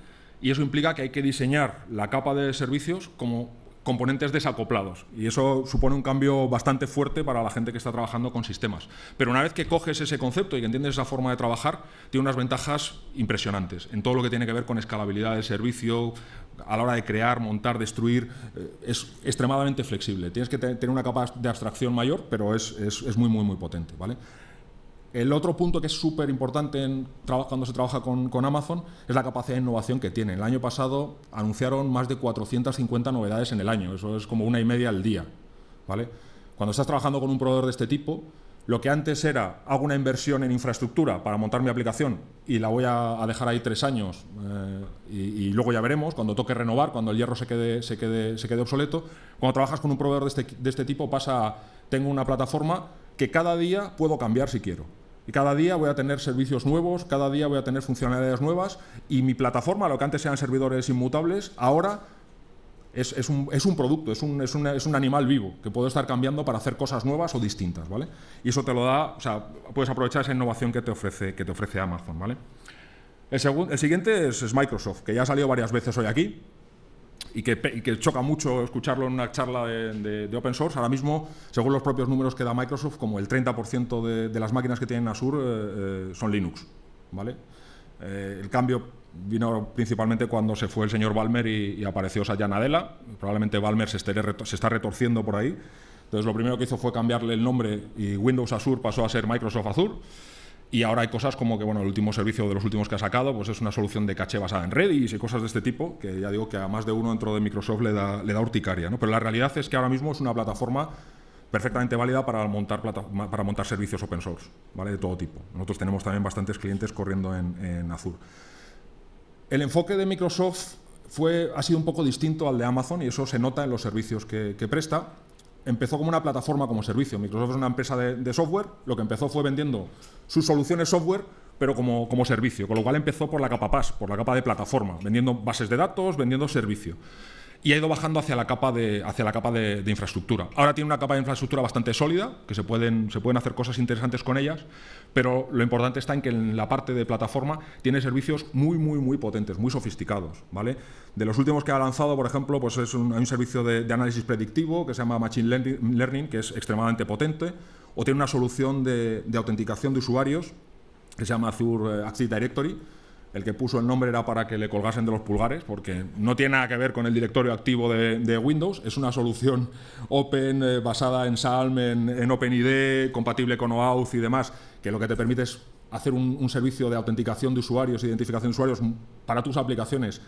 y eso implica que hay que diseñar la capa de servicios como componentes desacoplados. Y eso supone un cambio bastante fuerte para la gente que está trabajando con sistemas. Pero una vez que coges ese concepto y que entiendes esa forma de trabajar, tiene unas ventajas impresionantes en todo lo que tiene que ver con escalabilidad del servicio, a la hora de crear, montar, destruir, eh, es extremadamente flexible. Tienes que tener una capa de abstracción mayor, pero es, es, muy, muy, muy potente. ¿vale? El otro punto que es súper importante cuando se trabaja con, Amazon es la capacidad de innovación que tiene. El año pasado anunciaron más de 450 novedades en el año, eso es como una y media al día. ¿vale? Cuando estás trabajando con un proveedor de este tipo, lo que antes era, hago una inversión en infraestructura para montar mi aplicación y la voy a, dejar ahí tres años eh, y, luego ya veremos, cuando toque renovar, cuando el hierro se quede, se quede, se quede obsoleto. Cuando trabajas con un proveedor de este, de este tipo pasa, tengo una plataforma que cada día puedo cambiar si quiero. Y cada día voy a tener servicios nuevos, cada día voy a tener funcionalidades nuevas y mi plataforma, lo que antes eran servidores inmutables, ahora es, un, producto, es un, es, un, animal vivo que puede estar cambiando para hacer cosas nuevas o distintas, ¿vale? Y eso te lo da, o sea, puedes aprovechar esa innovación que te ofrece, que te ofrece Amazon, ¿vale? El, el siguiente es, Microsoft, que ya ha salido varias veces hoy aquí y que, choca mucho escucharlo en una charla de, open source. Ahora mismo, según los propios números que da Microsoft, como el 30% de, las máquinas que tienen Azure eh, eh, son Linux, ¿vale? Eh, el cambio vino principalmente cuando se fue el señor Balmer y, apareció Satya Nadella. Probablemente Balmer se, se, está retorciendo por ahí. Entonces lo primero que hizo fue cambiarle el nombre y Windows Azure pasó a ser Microsoft Azure. Y ahora hay cosas como que bueno, el último servicio de los últimos que ha sacado pues es una solución de caché basada en Redis y cosas de este tipo, que ya digo que a más de uno dentro de Microsoft le da, urticaria. ¿no? Pero la realidad es que ahora mismo es una plataforma perfectamente válida para montar, para montar servicios open source, ¿vale? de todo tipo. Nosotros tenemos también bastantes clientes corriendo en, en Azure. El enfoque de Microsoft fue, ha sido un poco distinto al de Amazon y eso se nota en los servicios que, presta. Empezó como una plataforma como servicio. Microsoft es una empresa de, software. Lo que empezó fue vendiendo sus soluciones software, pero como, como servicio. Con lo cual empezó por la capa PaaS, por la capa de plataforma, vendiendo bases de datos, vendiendo servicio y ha ido bajando hacia la capa de, hacia la capa de, infraestructura. Ahora tiene una capa de infraestructura bastante sólida, que se pueden, se pueden hacer cosas interesantes con ellas, pero lo importante está en que en la parte de plataforma tiene servicios muy, muy, muy potentes, muy sofisticados. ¿vale? De los últimos que ha lanzado, por ejemplo, pues es un, hay un servicio de, análisis predictivo que se llama Machine Learning, que es extremadamente potente, o tiene una solución de, autenticación de usuarios que se llama Azure Active Directory, el que puso el nombre era para que le colgasen de los pulgares, porque no tiene nada que ver con el directorio activo de, Windows, es una solución open eh, basada en Salm, en, OpenID, compatible con OAuth y demás, que lo que te permite es hacer un, servicio de autenticación de usuarios, identificación de usuarios para tus aplicaciones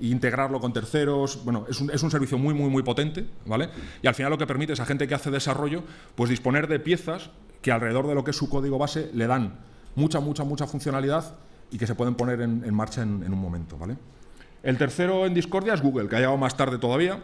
e integrarlo con terceros. Bueno, es un, es un, servicio muy, muy, muy potente, ¿vale? Y al final lo que permite es a gente que hace desarrollo, pues disponer de piezas que alrededor de lo que es su código base le dan mucha, mucha, mucha funcionalidad y que se pueden poner en, marcha en, un momento. ¿vale? El tercero en discordia es Google, que ha llegado más tarde todavía.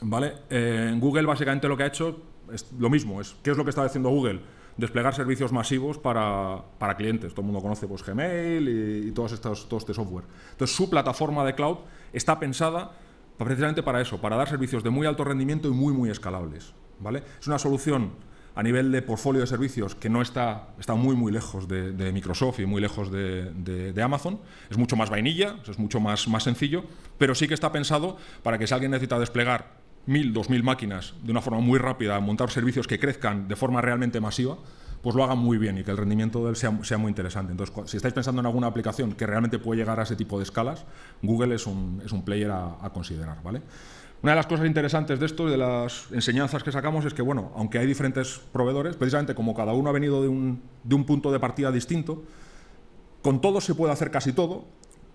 ¿vale? Eh, en Google básicamente lo que ha hecho es lo mismo. Es, ¿Qué es lo que está haciendo Google? Desplegar servicios masivos para, clientes. Todo el mundo conoce pues, Gmail y, todos estos, todo este software. Entonces su plataforma de cloud está pensada precisamente para eso, para dar servicios de muy alto rendimiento y muy, muy escalables. ¿vale? Es una solución a nivel de portfolio de servicios que no está, está muy muy lejos de, Microsoft y muy lejos de, Amazon. Es mucho más vainilla, es mucho más, más sencillo, pero sí que está pensado para que si alguien necesita desplegar 1.000, 2.000 máquinas de una forma muy rápida, montar servicios que crezcan de forma realmente masiva, pues lo hagan muy bien y que el rendimiento de él sea, sea, muy interesante. Entonces, si estáis pensando en alguna aplicación que realmente puede llegar a ese tipo de escalas, Google es un, es un player a, a considerar. ¿vale? Una de las cosas interesantes de esto, de las enseñanzas que sacamos, es que, bueno, aunque hay diferentes proveedores, precisamente como cada uno ha venido de un, de un punto de partida distinto, con todos se puede hacer casi todo,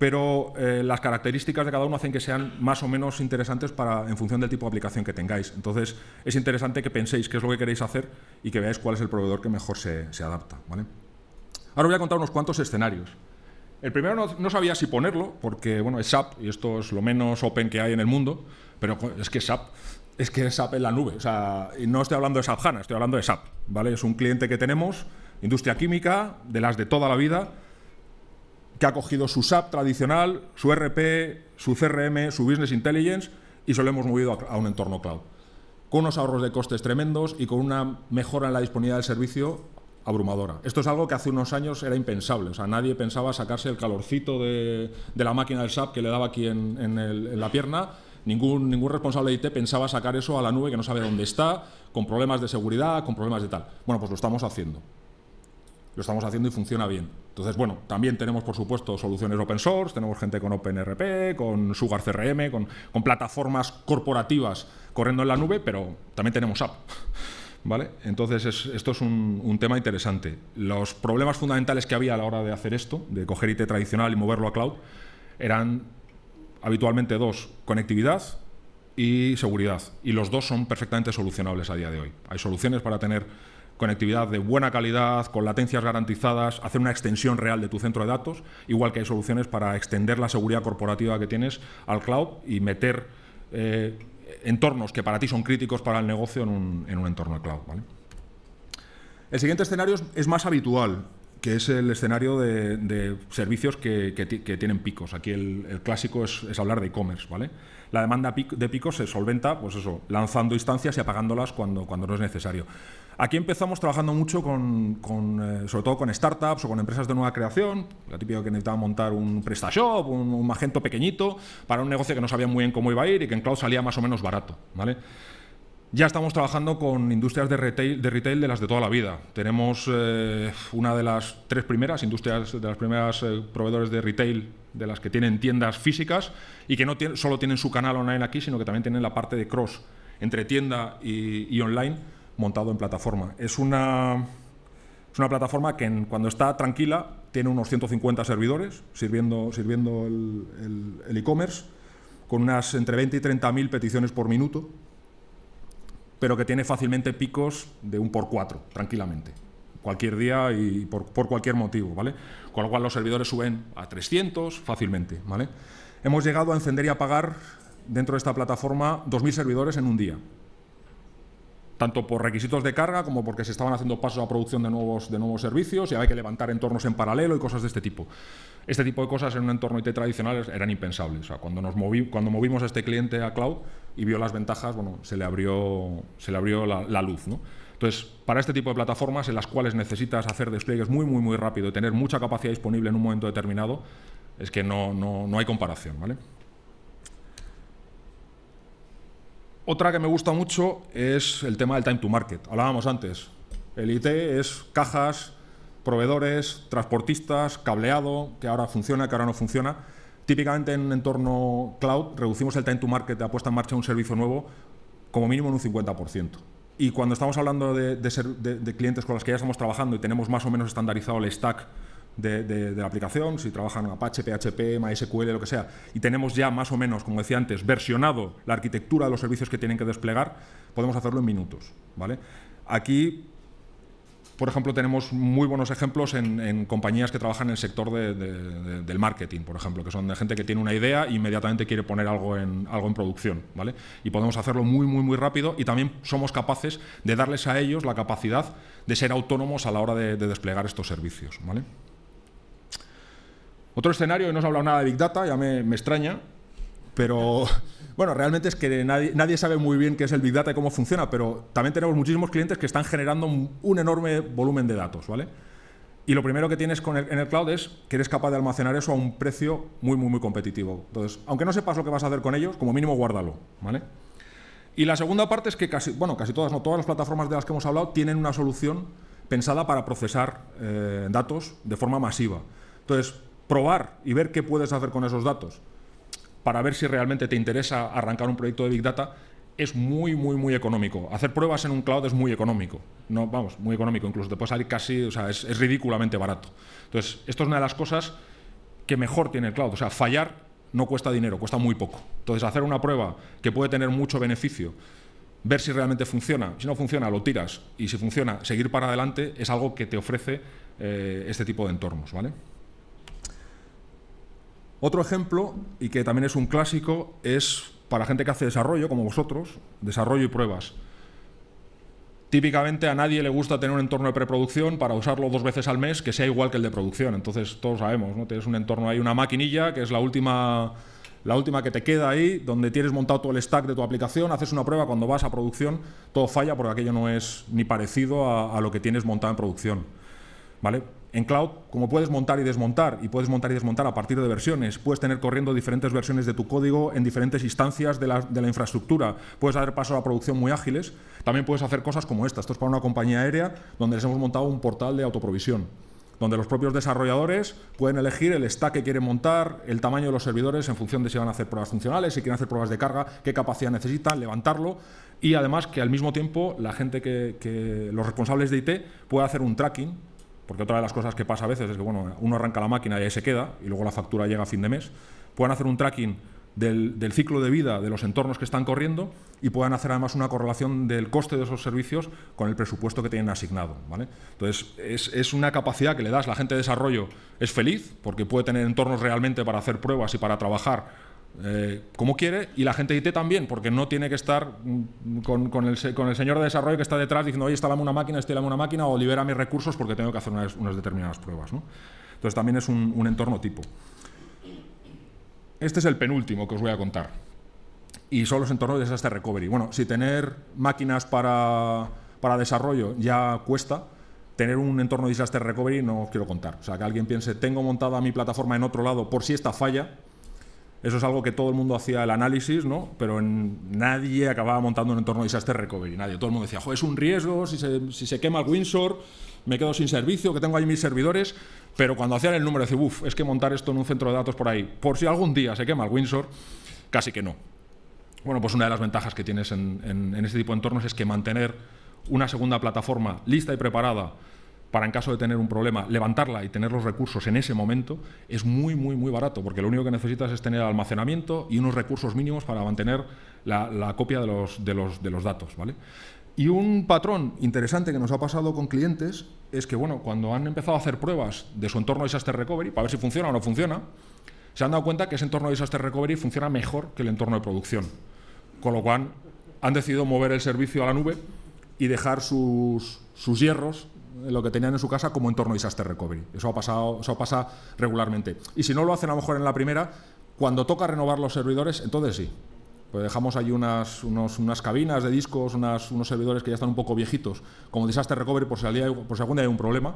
pero eh, las características de cada uno hacen que sean más o menos interesantes para, en función del tipo de aplicación que tengáis. Entonces, es interesante que penséis qué es lo que queréis hacer y que veáis cuál es el proveedor que mejor se, se adapta. ¿vale? Ahora voy a contar unos cuantos escenarios. El primero no, no, sabía si ponerlo, porque bueno, es SAP, y esto es lo menos open que hay en el mundo, pero es que SAP es que SAP en la nube. O sea, no estoy hablando de SAP HANA, estoy hablando de SAP. ¿vale? Es un cliente que tenemos, industria química, de las de toda la vida, que ha cogido su SAP tradicional, su RP, su CRM, su Business Intelligence y se lo hemos movido a, un entorno cloud. Con unos ahorros de costes tremendos y con una mejora en la disponibilidad del servicio abrumadora. Esto es algo que hace unos años era impensable. O sea, nadie pensaba sacarse el calorcito de, la máquina del SAP que le daba aquí en, en, la pierna. Ningún, ningún responsable de IT pensaba sacar eso a la nube que no sabe dónde está, con problemas de seguridad, con problemas de tal. Bueno, pues lo estamos haciendo. Lo estamos haciendo y funciona bien. Entonces, bueno, también tenemos, por supuesto, soluciones open source, tenemos gente con OpenRP, con Sugar CRM, con, con plataformas corporativas corriendo en la nube, pero también tenemos app. ¿Vale? Entonces, es, esto es un, un, tema interesante. Los problemas fundamentales que había a la hora de hacer esto, de coger IT tradicional y moverlo a cloud, eran habitualmente dos, conectividad y seguridad. Y los dos son perfectamente solucionables a día de hoy. Hay soluciones para tener conectividad de buena calidad, con latencias garantizadas, hacer una extensión real de tu centro de datos, igual que hay soluciones para extender la seguridad corporativa que tienes al cloud y meter eh, entornos que para ti son críticos para el negocio en un, en un entorno cloud. ¿vale? El siguiente escenario es, es, más habitual, que es el escenario de, de servicios que, que, que, tienen picos. Aquí el, el clásico es, es, hablar de e-commerce. ¿vale? La demanda de picos se solventa pues eso, lanzando instancias y apagándolas cuando, cuando no es necesario. Aquí empezamos trabajando mucho con, con eh, sobre todo con startups o con empresas de nueva creación, la típica que necesitaba montar un PrestaShop, un, un, Magento pequeñito, para un negocio que no sabían muy bien cómo iba a ir y que en cloud salía más o menos barato. ¿vale? Ya estamos trabajando con industrias de retail, de retail de las de toda la vida. Tenemos eh, una de las tres primeras industrias, de las primeras eh, proveedores de retail de las que tienen tiendas físicas y que no solo tienen su canal online aquí, sino que también tienen la parte de cross entre tienda y, y online montado en plataforma. Es una, es una plataforma que en, cuando está tranquila tiene unos 150 servidores sirviendo, sirviendo el e-commerce, e con unas entre 20 y 30 mil peticiones por minuto, pero que tiene fácilmente picos de un por cuatro, tranquilamente. Cualquier día y por, por, cualquier motivo, ¿vale? Con lo cual los servidores suben a 300 fácilmente, ¿vale? Hemos llegado a encender y apagar dentro de esta plataforma 2.000 servidores en un día tanto por requisitos de carga como porque se estaban haciendo pasos a producción de nuevos, de nuevos servicios y había que levantar entornos en paralelo y cosas de este tipo. Este tipo de cosas en un entorno IT tradicional eran impensables. Cuando, nos cuando movimos a este cliente a cloud y vio las ventajas, bueno, se le abrió, se le abrió la, la luz. ¿no? Entonces, para este tipo de plataformas en las cuales necesitas hacer despliegues muy, muy, muy rápido y tener mucha capacidad disponible en un momento determinado, es que no, no, no hay comparación. ¿vale? Otra que me gusta mucho es el tema del time to market. Hablábamos antes. El IT es cajas, proveedores, transportistas, cableado, que ahora funciona, que ahora no funciona. Típicamente en un entorno cloud reducimos el time to market de apuesta en marcha de un servicio nuevo como mínimo en un 50%. Y cuando estamos hablando de clientes con los que ya estamos trabajando y tenemos más o menos estandarizado el stack de, la aplicación, si trabajan Apache, PHP, MySQL, lo que sea, y tenemos ya más o menos, como decía antes, versionado la arquitectura de los servicios que tienen que desplegar, podemos hacerlo en minutos. ¿vale? Aquí, por ejemplo, tenemos muy buenos ejemplos en, en compañías que trabajan en el sector de, del marketing, por ejemplo, que son de gente que tiene una idea e inmediatamente quiere poner algo en, algo en producción. ¿vale? Y podemos hacerlo muy, muy, muy rápido y también somos capaces de darles a ellos la capacidad de ser autónomos a la hora de, desplegar estos servicios. ¿vale? Otro escenario, y no os he hablado nada de Big Data, ya me, me extraña, pero bueno, realmente es que nadie, nadie, sabe muy bien qué es el Big Data y cómo funciona, pero también tenemos muchísimos clientes que están generando un, un enorme volumen de datos, ¿vale? Y lo primero que tienes con el, en el cloud es que eres capaz de almacenar eso a un precio muy, muy, muy competitivo. Entonces, aunque no sepas lo que vas a hacer con ellos, como mínimo guárdalo, ¿vale? Y la segunda parte es que casi, bueno, casi todas, no todas las plataformas de las que hemos hablado tienen una solución pensada para procesar eh, datos de forma masiva. Entonces, probar y ver qué puedes hacer con esos datos para ver si realmente te interesa arrancar un proyecto de Big Data es muy, muy, muy económico. Hacer pruebas en un cloud es muy económico. No, vamos, muy económico. Incluso te puede salir casi, o sea, es, ridículamente barato. Entonces, esto es una de las cosas que mejor tiene el cloud. O sea, fallar no cuesta dinero, cuesta muy poco. Entonces, hacer una prueba que puede tener mucho beneficio, ver si realmente funciona, si no funciona, lo tiras, y si funciona, seguir para adelante, es algo que te ofrece eh, este tipo de entornos. ¿vale? Otro ejemplo, y que también es un clásico, es para gente que hace desarrollo, como vosotros, desarrollo y pruebas. Típicamente a nadie le gusta tener un entorno de preproducción para usarlo dos veces al mes que sea igual que el de producción. Entonces todos sabemos, ¿no? Tienes un entorno ahí, una maquinilla, que es la última, la última que te queda ahí, donde tienes montado todo el stack de tu aplicación, haces una prueba, cuando vas a producción todo falla porque aquello no es ni parecido a, a lo que tienes montado en producción. ¿Vale? En cloud, como puedes montar y desmontar, y puedes montar y desmontar a partir de versiones, puedes tener corriendo diferentes versiones de tu código en diferentes instancias de la, la infraestructura, puedes hacer pasos a producción muy ágiles, también puedes hacer cosas como esta. Esto es para una compañía aérea donde les hemos montado un portal de autoprovisión, donde los propios desarrolladores pueden elegir el stack que quieren montar, el tamaño de los servidores en función de si van a hacer pruebas funcionales, si quieren hacer pruebas de carga, qué capacidad necesitan, levantarlo, y además que al mismo tiempo la gente que, que los responsables de IT pueda hacer un tracking porque otra de las cosas que pasa a veces es que bueno, uno arranca la máquina y ahí se queda, y luego la factura llega a fin de mes, puedan hacer un tracking del, ciclo de vida de los entornos que están corriendo y puedan hacer además una correlación del coste de esos servicios con el presupuesto que tienen asignado. ¿vale? Entonces, es, es, una capacidad que le das, la gente de desarrollo es feliz porque puede tener entornos realmente para hacer pruebas y para trabajar eh, como quiere y la gente IT también, porque no tiene que estar mm, con, el, señor de desarrollo que está detrás diciendo, oye, instalame una máquina, instalame una máquina o libera mis recursos porque tengo que hacer unas, determinadas pruebas. ¿no? Entonces también es un, un, entorno tipo. Este es el penúltimo que os voy a contar. Y son los entornos de Disaster Recovery. Bueno, si tener máquinas para, para desarrollo ya cuesta, tener un entorno de Disaster Recovery no os quiero contar. O sea, que alguien piense, tengo montada mi plataforma en otro lado por si esta falla, eso es algo que todo el mundo hacía el análisis, ¿no? pero nadie acababa montando un entorno de disaster recovery. Nadie. Todo el mundo decía, Joder, es un riesgo, si se, si se quema el Windsor, me quedo sin servicio, que tengo ahí mis servidores. Pero cuando hacían el número, decía, uff, es que montar esto en un centro de datos por ahí, por si algún día se quema el Windsor, casi que no. Bueno, pues una de las ventajas que tienes en, en, en este tipo de entornos es que mantener una segunda plataforma lista y preparada para en caso de tener un problema, levantarla y tener los recursos en ese momento, es muy, muy, muy barato, porque lo único que necesitas es tener almacenamiento y unos recursos mínimos para mantener la, copia de los, de, los, de los datos. ¿vale? Y un patrón interesante que nos ha pasado con clientes es que, bueno, cuando han empezado a hacer pruebas de su entorno de Disaster Recovery, para ver si funciona o no funciona, se han dado cuenta que ese entorno de Disaster Recovery funciona mejor que el entorno de producción. Con lo cual, han decidido mover el servicio a la nube y dejar sus, sus hierros lo que tenían en su casa como entorno disaster recovery. Eso ha pasado, eso pasa regularmente. Y si no lo hacen a lo mejor en la primera, cuando toca renovar los servidores, entonces sí. Pues dejamos ahí unas, unas cabinas de discos, unos servidores que ya están un poco viejitos, como disaster recovery por si, día, por si algún día hay un problema,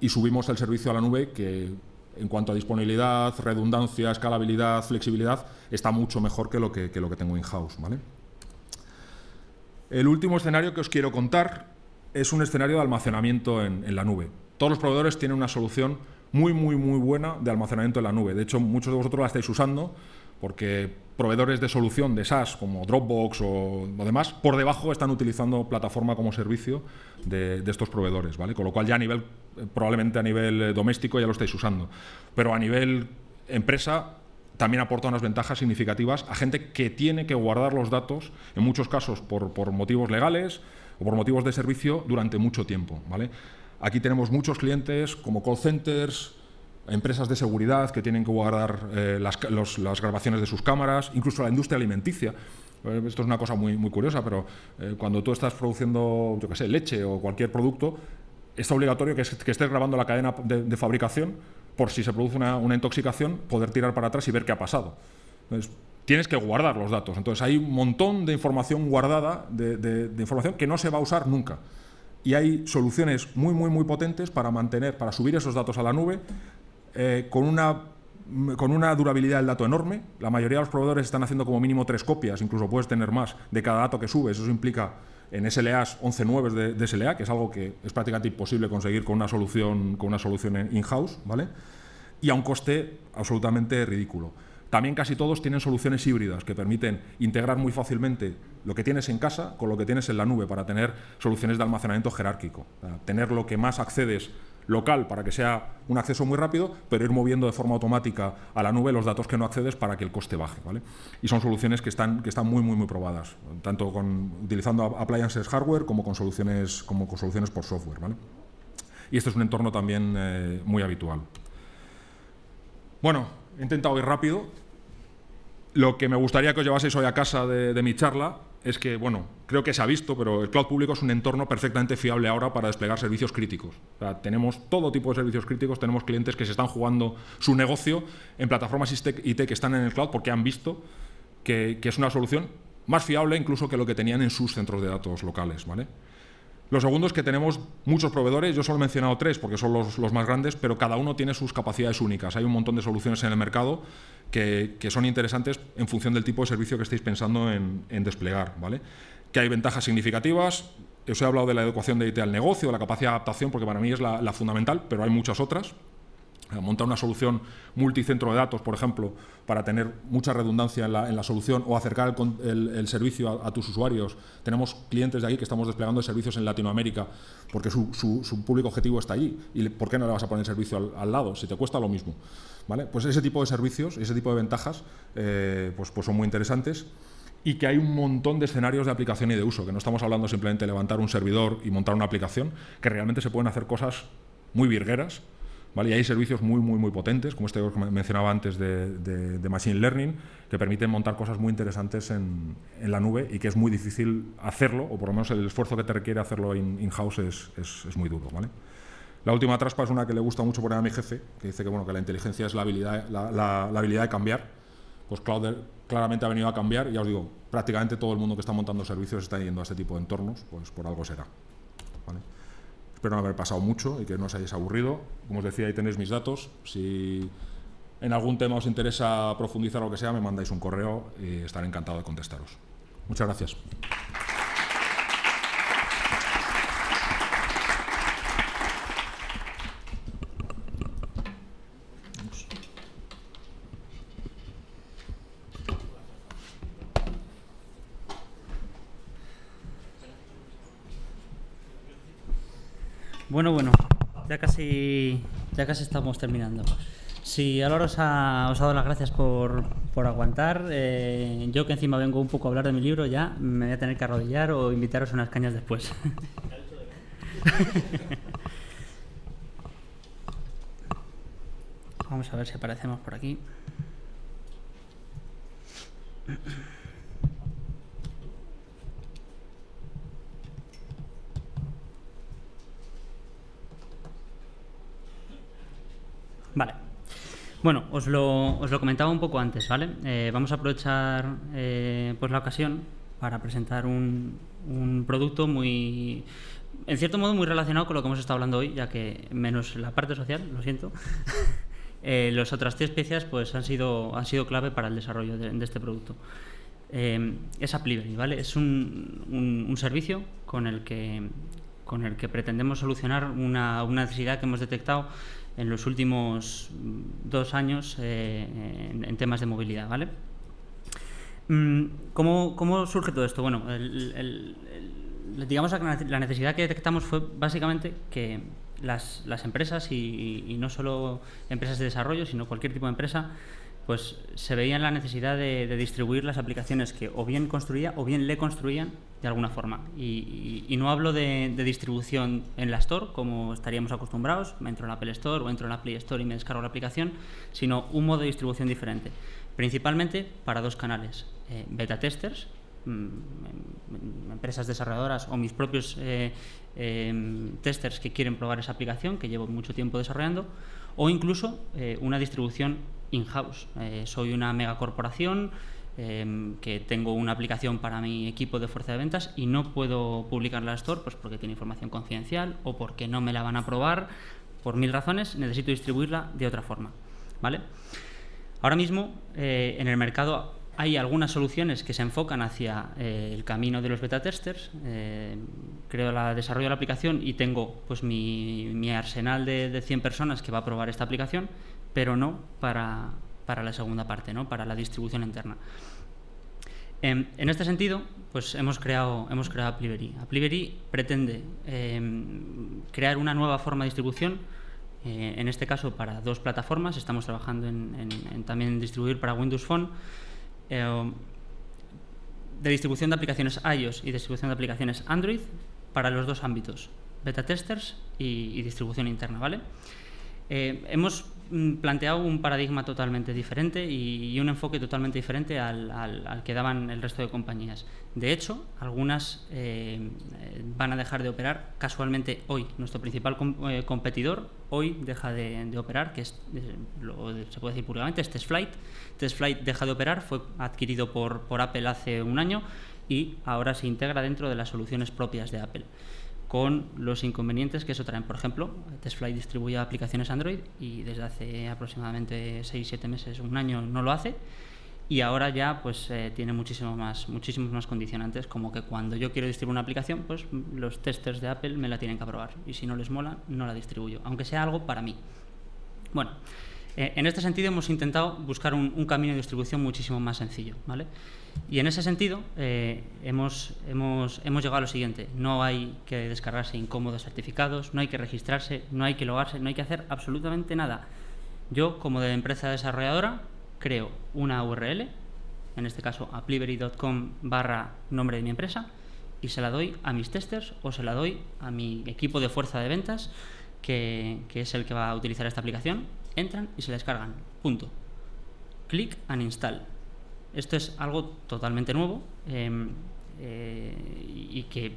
y subimos el servicio a la nube que en cuanto a disponibilidad, redundancia, escalabilidad, flexibilidad, está mucho mejor que lo que, que, lo que tengo in-house. ¿vale? El último escenario que os quiero contar es un escenario de almacenamiento en, la nube. Todos los proveedores tienen una solución muy, muy, muy buena de almacenamiento en la nube. De hecho, muchos de vosotros la estáis usando porque proveedores de solución de SaaS como Dropbox o, o demás, por debajo están utilizando plataforma como servicio de, de, estos proveedores, ¿vale? Con lo cual ya a nivel, probablemente a nivel eh, doméstico ya lo estáis usando. Pero a nivel empresa también aporta unas ventajas significativas a gente que tiene que guardar los datos, en muchos casos por, por motivos legales, o por motivos de servicio durante mucho tiempo. ¿vale? Aquí tenemos muchos clientes como call centers, empresas de seguridad que tienen que guardar eh, las, grabaciones de sus cámaras, incluso la industria alimenticia. Eh, esto es una cosa muy, muy curiosa, pero eh, cuando tú estás produciendo, yo qué sé, leche o cualquier producto, es obligatorio que, que estés grabando la cadena de, de, fabricación por si se produce una, una, intoxicación, poder tirar para atrás y ver qué ha pasado. Entonces, tienes que guardar los datos. Entonces hay un montón de información guardada, de, información que no se va a usar nunca. Y hay soluciones muy, muy, muy potentes para mantener, para subir esos datos a la nube eh, con una con una durabilidad del dato enorme. La mayoría de los proveedores están haciendo como mínimo tres copias, incluso puedes tener más, de cada dato que subes. Eso implica en SLAs 11.9 de, de SLA, que es algo que es prácticamente imposible conseguir con una solución, con solución in-house, ¿vale? Y a un coste absolutamente ridículo. También casi todos tienen soluciones híbridas que permiten integrar muy fácilmente lo que tienes en casa con lo que tienes en la nube para tener soluciones de almacenamiento jerárquico. tener lo que más accedes local para que sea un acceso muy rápido, pero ir moviendo de forma automática a la nube los datos que no accedes para que el coste baje. ¿vale? Y son soluciones que están, que están muy, muy, muy probadas, tanto con, utilizando appliances hardware como con soluciones, como con soluciones por software. ¿vale? Y este es un entorno también eh, muy habitual. Bueno, he intentado ir rápido. Lo que me gustaría que os llevaseis hoy a casa de mi charla es que, bueno, creo que se ha visto, pero el cloud público es un entorno perfectamente fiable ahora para desplegar servicios críticos. tenemos todo tipo de servicios críticos, tenemos clientes que se están jugando su negocio en plataformas IT que están en el cloud porque han visto que, que es una solución más fiable incluso que lo que tenían en sus centros de datos locales. ¿vale? Lo segundo es que tenemos muchos proveedores, yo solo he mencionado tres porque son los, más grandes, pero cada uno tiene sus capacidades únicas. Hay un montón de soluciones en el mercado que, son interesantes en función del tipo de servicio que estéis pensando en, desplegar. ¿vale? Que hay ventajas significativas, os he hablado de la educación de IT al negocio, la capacidad de adaptación, porque para mí es la fundamental, pero hay muchas otras montar una solución multicentro de datos, por ejemplo, para tener mucha redundancia en la, solución o acercar el, servicio a, tus usuarios. Tenemos clientes de ahí que estamos desplegando servicios en Latinoamérica porque su, público objetivo está allí. ¿Y por qué no le vas a poner servicio al, lado? Si te cuesta lo mismo. ¿vale? Pues ese tipo de servicios, ese tipo de ventajas, eh, pues, pues son muy interesantes y que hay un montón de escenarios de aplicación y de uso, que no estamos hablando simplemente de levantar un servidor y montar una aplicación, que realmente se pueden hacer cosas muy virgueras, y hay servicios muy, muy, muy potentes, como este que mencionaba antes de, Machine Learning, que permiten montar cosas muy interesantes en, la nube y que es muy difícil hacerlo, o por lo menos el esfuerzo que te requiere hacerlo in-house es, es, muy duro. ¿vale? La última traspa es una que le gusta mucho poner a mi jefe, que dice que, bueno, que la inteligencia es la habilidad, la, habilidad de cambiar. Pues Cloud claramente ha venido a cambiar, ya os digo, prácticamente todo el mundo que está montando servicios está yendo a este tipo de entornos, pues por algo será. ¿vale? Espero no haber pasado mucho y que no os hayáis aburrido. Como os decía, ahí tenéis mis datos. Si en algún tema os interesa profundizar o lo que sea, me mandáis un correo y estaré encantado de contestaros. Muchas gracias. Bueno, bueno, ya casi, estamos terminando. Si Álvaro os ha, os ha dado las gracias por, por aguantar. Eh, yo que encima vengo un poco a hablar de mi libro, ya me voy a tener que arrodillar o invitaros a unas cañas después. Vamos a ver si aparecemos por aquí. Vale. Bueno, os lo, os lo comentaba un poco antes, ¿vale? Eh, vamos a aprovechar eh, pues la ocasión para presentar un, un, producto muy, en cierto modo, muy relacionado con lo que hemos estado hablando hoy, ya que menos la parte social, lo siento, eh, las otras tres piezas pues han sido, han sido clave para el desarrollo de, este producto. es Applivery, ¿vale? Es un, un, un, servicio con el que, con el que pretendemos solucionar una, una necesidad que hemos detectado en los últimos dos años eh, en, temas de movilidad. ¿vale? Mm, ¿Cómo, surge todo esto? Bueno, digamos que la necesidad que detectamos fue básicamente que las, empresas, y, no solo empresas de desarrollo, sino cualquier tipo de empresa, pues se veían la necesidad de, distribuir las aplicaciones que o bien construía o bien le construían de alguna forma. Y, no hablo de, distribución en la Store, como estaríamos acostumbrados, me entro en la Apple Store o entro en la Play Store y me descargo la aplicación, sino un modo de distribución diferente. Principalmente para dos canales, eh, beta testers, mm, em, empresas desarrolladoras o mis propios eh, em, testers que quieren probar esa aplicación, que llevo mucho tiempo desarrollando, o incluso eh, una distribución in-house. Eh, soy una megacorporación eh, que tengo una aplicación para mi equipo de fuerza de ventas y no puedo publicarla la Store pues porque tiene información confidencial o porque no me la van a probar. Por mil razones necesito distribuirla de otra forma. ¿vale? Ahora mismo eh, en el mercado hay algunas soluciones que se enfocan hacia eh, el camino de los beta testers. Creo la desarrollo de la aplicación y tengo pues mi, arsenal de, 100 personas que va a probar esta aplicación, pero no para, la segunda parte, ¿no? para la distribución interna. Em, en este sentido, pues hemos creado, hemos creado pretende em, crear una nueva forma de distribución, eh, en este caso para dos plataformas. Estamos trabajando en, en distribuir para Windows Phone eh, de distribución de aplicaciones iOS y distribución de aplicaciones Android para los dos ámbitos, beta testers y, distribución interna, ¿vale? Eh, hemos planteado un paradigma totalmente diferente y, un enfoque totalmente diferente al, que daban el resto de compañías. De hecho, algunas eh, van a dejar de operar casualmente hoy. Nuestro principal competidor hoy deja de, operar, que es, lo, se puede decir públicamente, es TestFlight. TestFlight deja de operar, fue adquirido por, por Apple hace un año y ahora se integra dentro de las soluciones propias de Apple con los inconvenientes que eso traen. Por ejemplo, TestFlight distribuye aplicaciones Android y desde hace aproximadamente 6-7 meses, un año, no lo hace y ahora ya pues eh, tiene muchísimo más, muchísimos más condicionantes, como que cuando yo quiero distribuir una aplicación, pues los testers de Apple me la tienen que aprobar y si no les mola, no la distribuyo, aunque sea algo para mí. Bueno, eh, en este sentido hemos intentado buscar un, camino de distribución muchísimo más sencillo, ¿vale? Y en ese sentido eh, hemos, hemos, hemos llegado a lo siguiente, no hay que descargarse incómodos certificados, no hay que registrarse, no hay que logarse, no hay que hacer absolutamente nada. Yo, como de empresa desarrolladora, creo una URL, en este caso applivery.com barra nombre de mi empresa, y se la doy a mis testers o se la doy a mi equipo de fuerza de ventas, que, es el que va a utilizar esta aplicación. Entran y se la descargan. Punto. Click and install. Esto es algo totalmente nuevo em, eh, y que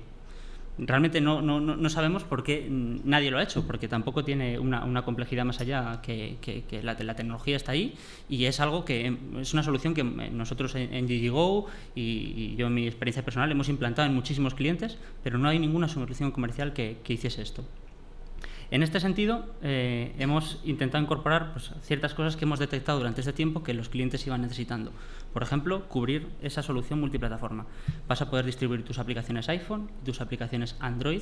realmente no, no, no, sabemos por qué nadie lo ha hecho, porque tampoco tiene una, una complejidad más allá que, que, la, la, tecnología está ahí y es algo que es una solución que nosotros en, en DigiGo y, yo en mi experiencia personal hemos implantado en muchísimos clientes, pero no hay ninguna solución comercial que, que hiciese esto. En este sentido, eh, hemos intentado incorporar pues, ciertas cosas que hemos detectado durante este tiempo que los clientes iban necesitando. Por ejemplo, cubrir esa solución multiplataforma. Vas a poder distribuir tus aplicaciones iPhone, tus aplicaciones Android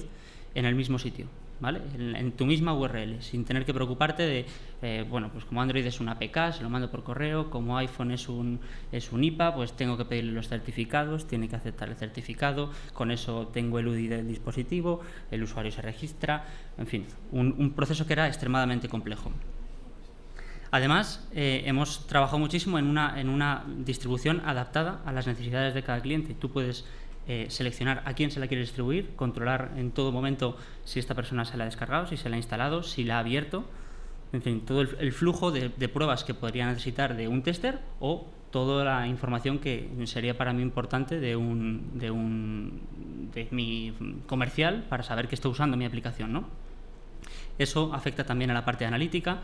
en el mismo sitio, ¿vale? En, tu misma URL, sin tener que preocuparte de, eh, bueno, pues como Android es una APK, se lo mando por correo, como iPhone es un, es un IPA, pues tengo que pedirle los certificados, tiene que aceptar el certificado, con eso tengo el UDI del dispositivo, el usuario se registra, en fin, un, un proceso que era extremadamente complejo. Además, eh, hemos trabajado muchísimo en una, en una distribución adaptada a las necesidades de cada cliente. Tú puedes eh, seleccionar a quién se la quiere distribuir, controlar en todo momento si esta persona se la ha descargado, si se la ha instalado, si la ha abierto, en fin, todo el, flujo de, pruebas que podría necesitar de un tester o toda la información que sería para mí importante de un, de un de mi comercial para saber que estoy usando mi aplicación, ¿no? Eso afecta también a la parte analítica,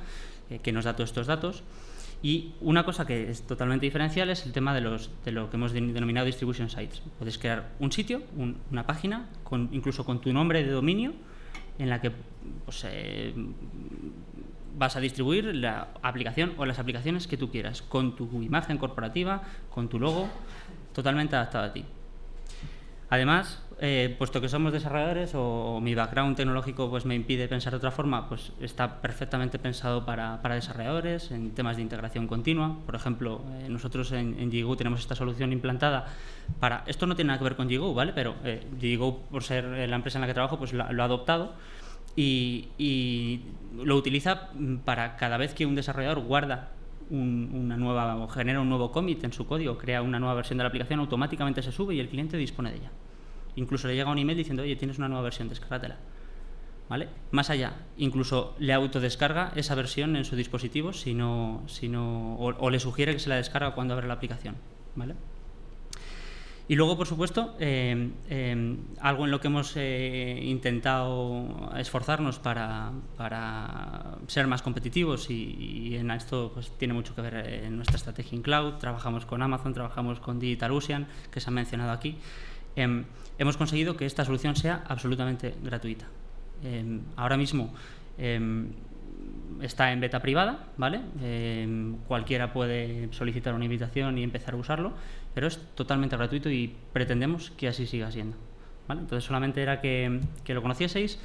eh, que nos da todos estos datos. Y una cosa que es totalmente diferencial es el tema de, los, de lo que hemos denominado distribution sites. Puedes crear un sitio, una página, con, incluso con tu nombre de dominio, en la que pues, eh, vas a distribuir la aplicación o las aplicaciones que tú quieras, con tu imagen corporativa, con tu logo, totalmente adaptado a ti. Además, eh, puesto que somos desarrolladores o, mi background tecnológico pues me impide pensar de otra forma, pues está perfectamente pensado para, desarrolladores en temas de integración continua. Por ejemplo, eh, nosotros en, en tenemos esta solución implantada para... Esto no tiene nada que ver con Gigo, ¿vale? Pero eh, por ser la empresa en la que trabajo, pues lo, ha adoptado y, lo utiliza para cada vez que un desarrollador guarda una nueva o genera un nuevo commit en su código, crea una nueva versión de la aplicación, automáticamente se sube y el cliente dispone de ella. Incluso le llega un email diciendo, oye, tienes una nueva versión, descárgatela. ¿Vale? Más allá, incluso le autodescarga esa versión en su dispositivo si no, si no, o, le sugiere que se la descarga cuando abre la aplicación. ¿Vale? Y luego, por supuesto, eh, eh, algo en lo que hemos eh, intentado esforzarnos para, para, ser más competitivos y, en esto pues, tiene mucho que ver en nuestra estrategia en cloud. Trabajamos con Amazon, trabajamos con DigitalOcean, que se ha mencionado aquí. Em, hemos conseguido que esta solución sea absolutamente gratuita. Em, ahora mismo em, está en beta privada, ¿vale? Eh, cualquiera puede solicitar una invitación y empezar a usarlo, pero es totalmente gratuito y pretendemos que así siga siendo. ¿vale? Entonces solamente era que, que lo conocieseis.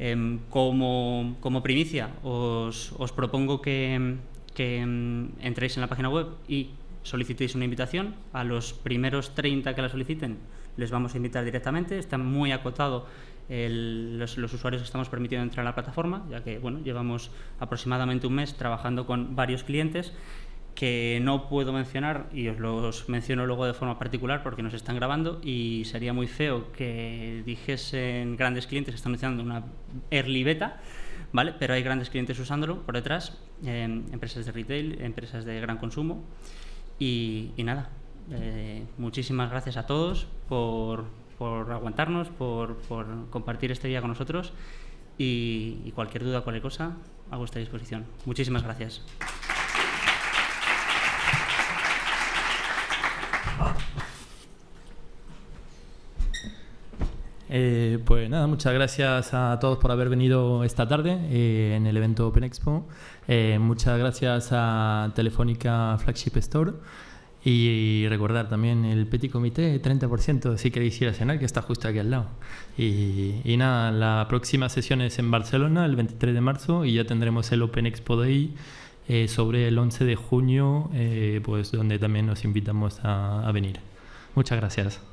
Em, como, como, primicia os, os propongo que, que entréis en la página web y solicitéis una invitación. A los primeros 30 que la soliciten les vamos a invitar directamente. Está muy acotado los, usuarios que estamos permitiendo entrar a la plataforma, ya que bueno, llevamos aproximadamente un mes trabajando con varios clientes que no puedo mencionar y os los menciono luego de forma particular porque nos están grabando y sería muy feo que dijesen grandes clientes que están utilizando una early beta, ¿vale? pero hay grandes clientes usándolo por detrás, empresas de retail, empresas de gran consumo y, nada, eh, muchísimas gracias a todos por, por aguantarnos, por, por, compartir este día con nosotros y, cualquier duda, cualquier cosa, a vuestra disposición. Muchísimas gracias. Eh, pues nada, muchas gracias a todos por haber venido esta tarde eh, en el evento Open Expo. Muchas gracias a Telefónica Flagship Store y recordar también el Petit Comité, 30% si queréis ir a cenar, que está justo aquí al lado. Y, nada, la próxima sesión es en Barcelona, el 23 de marzo, y ya tendremos el Open Expo Day eh, sobre el 11 de junio, eh, pues donde también nos invitamos a venir. Muchas gracias.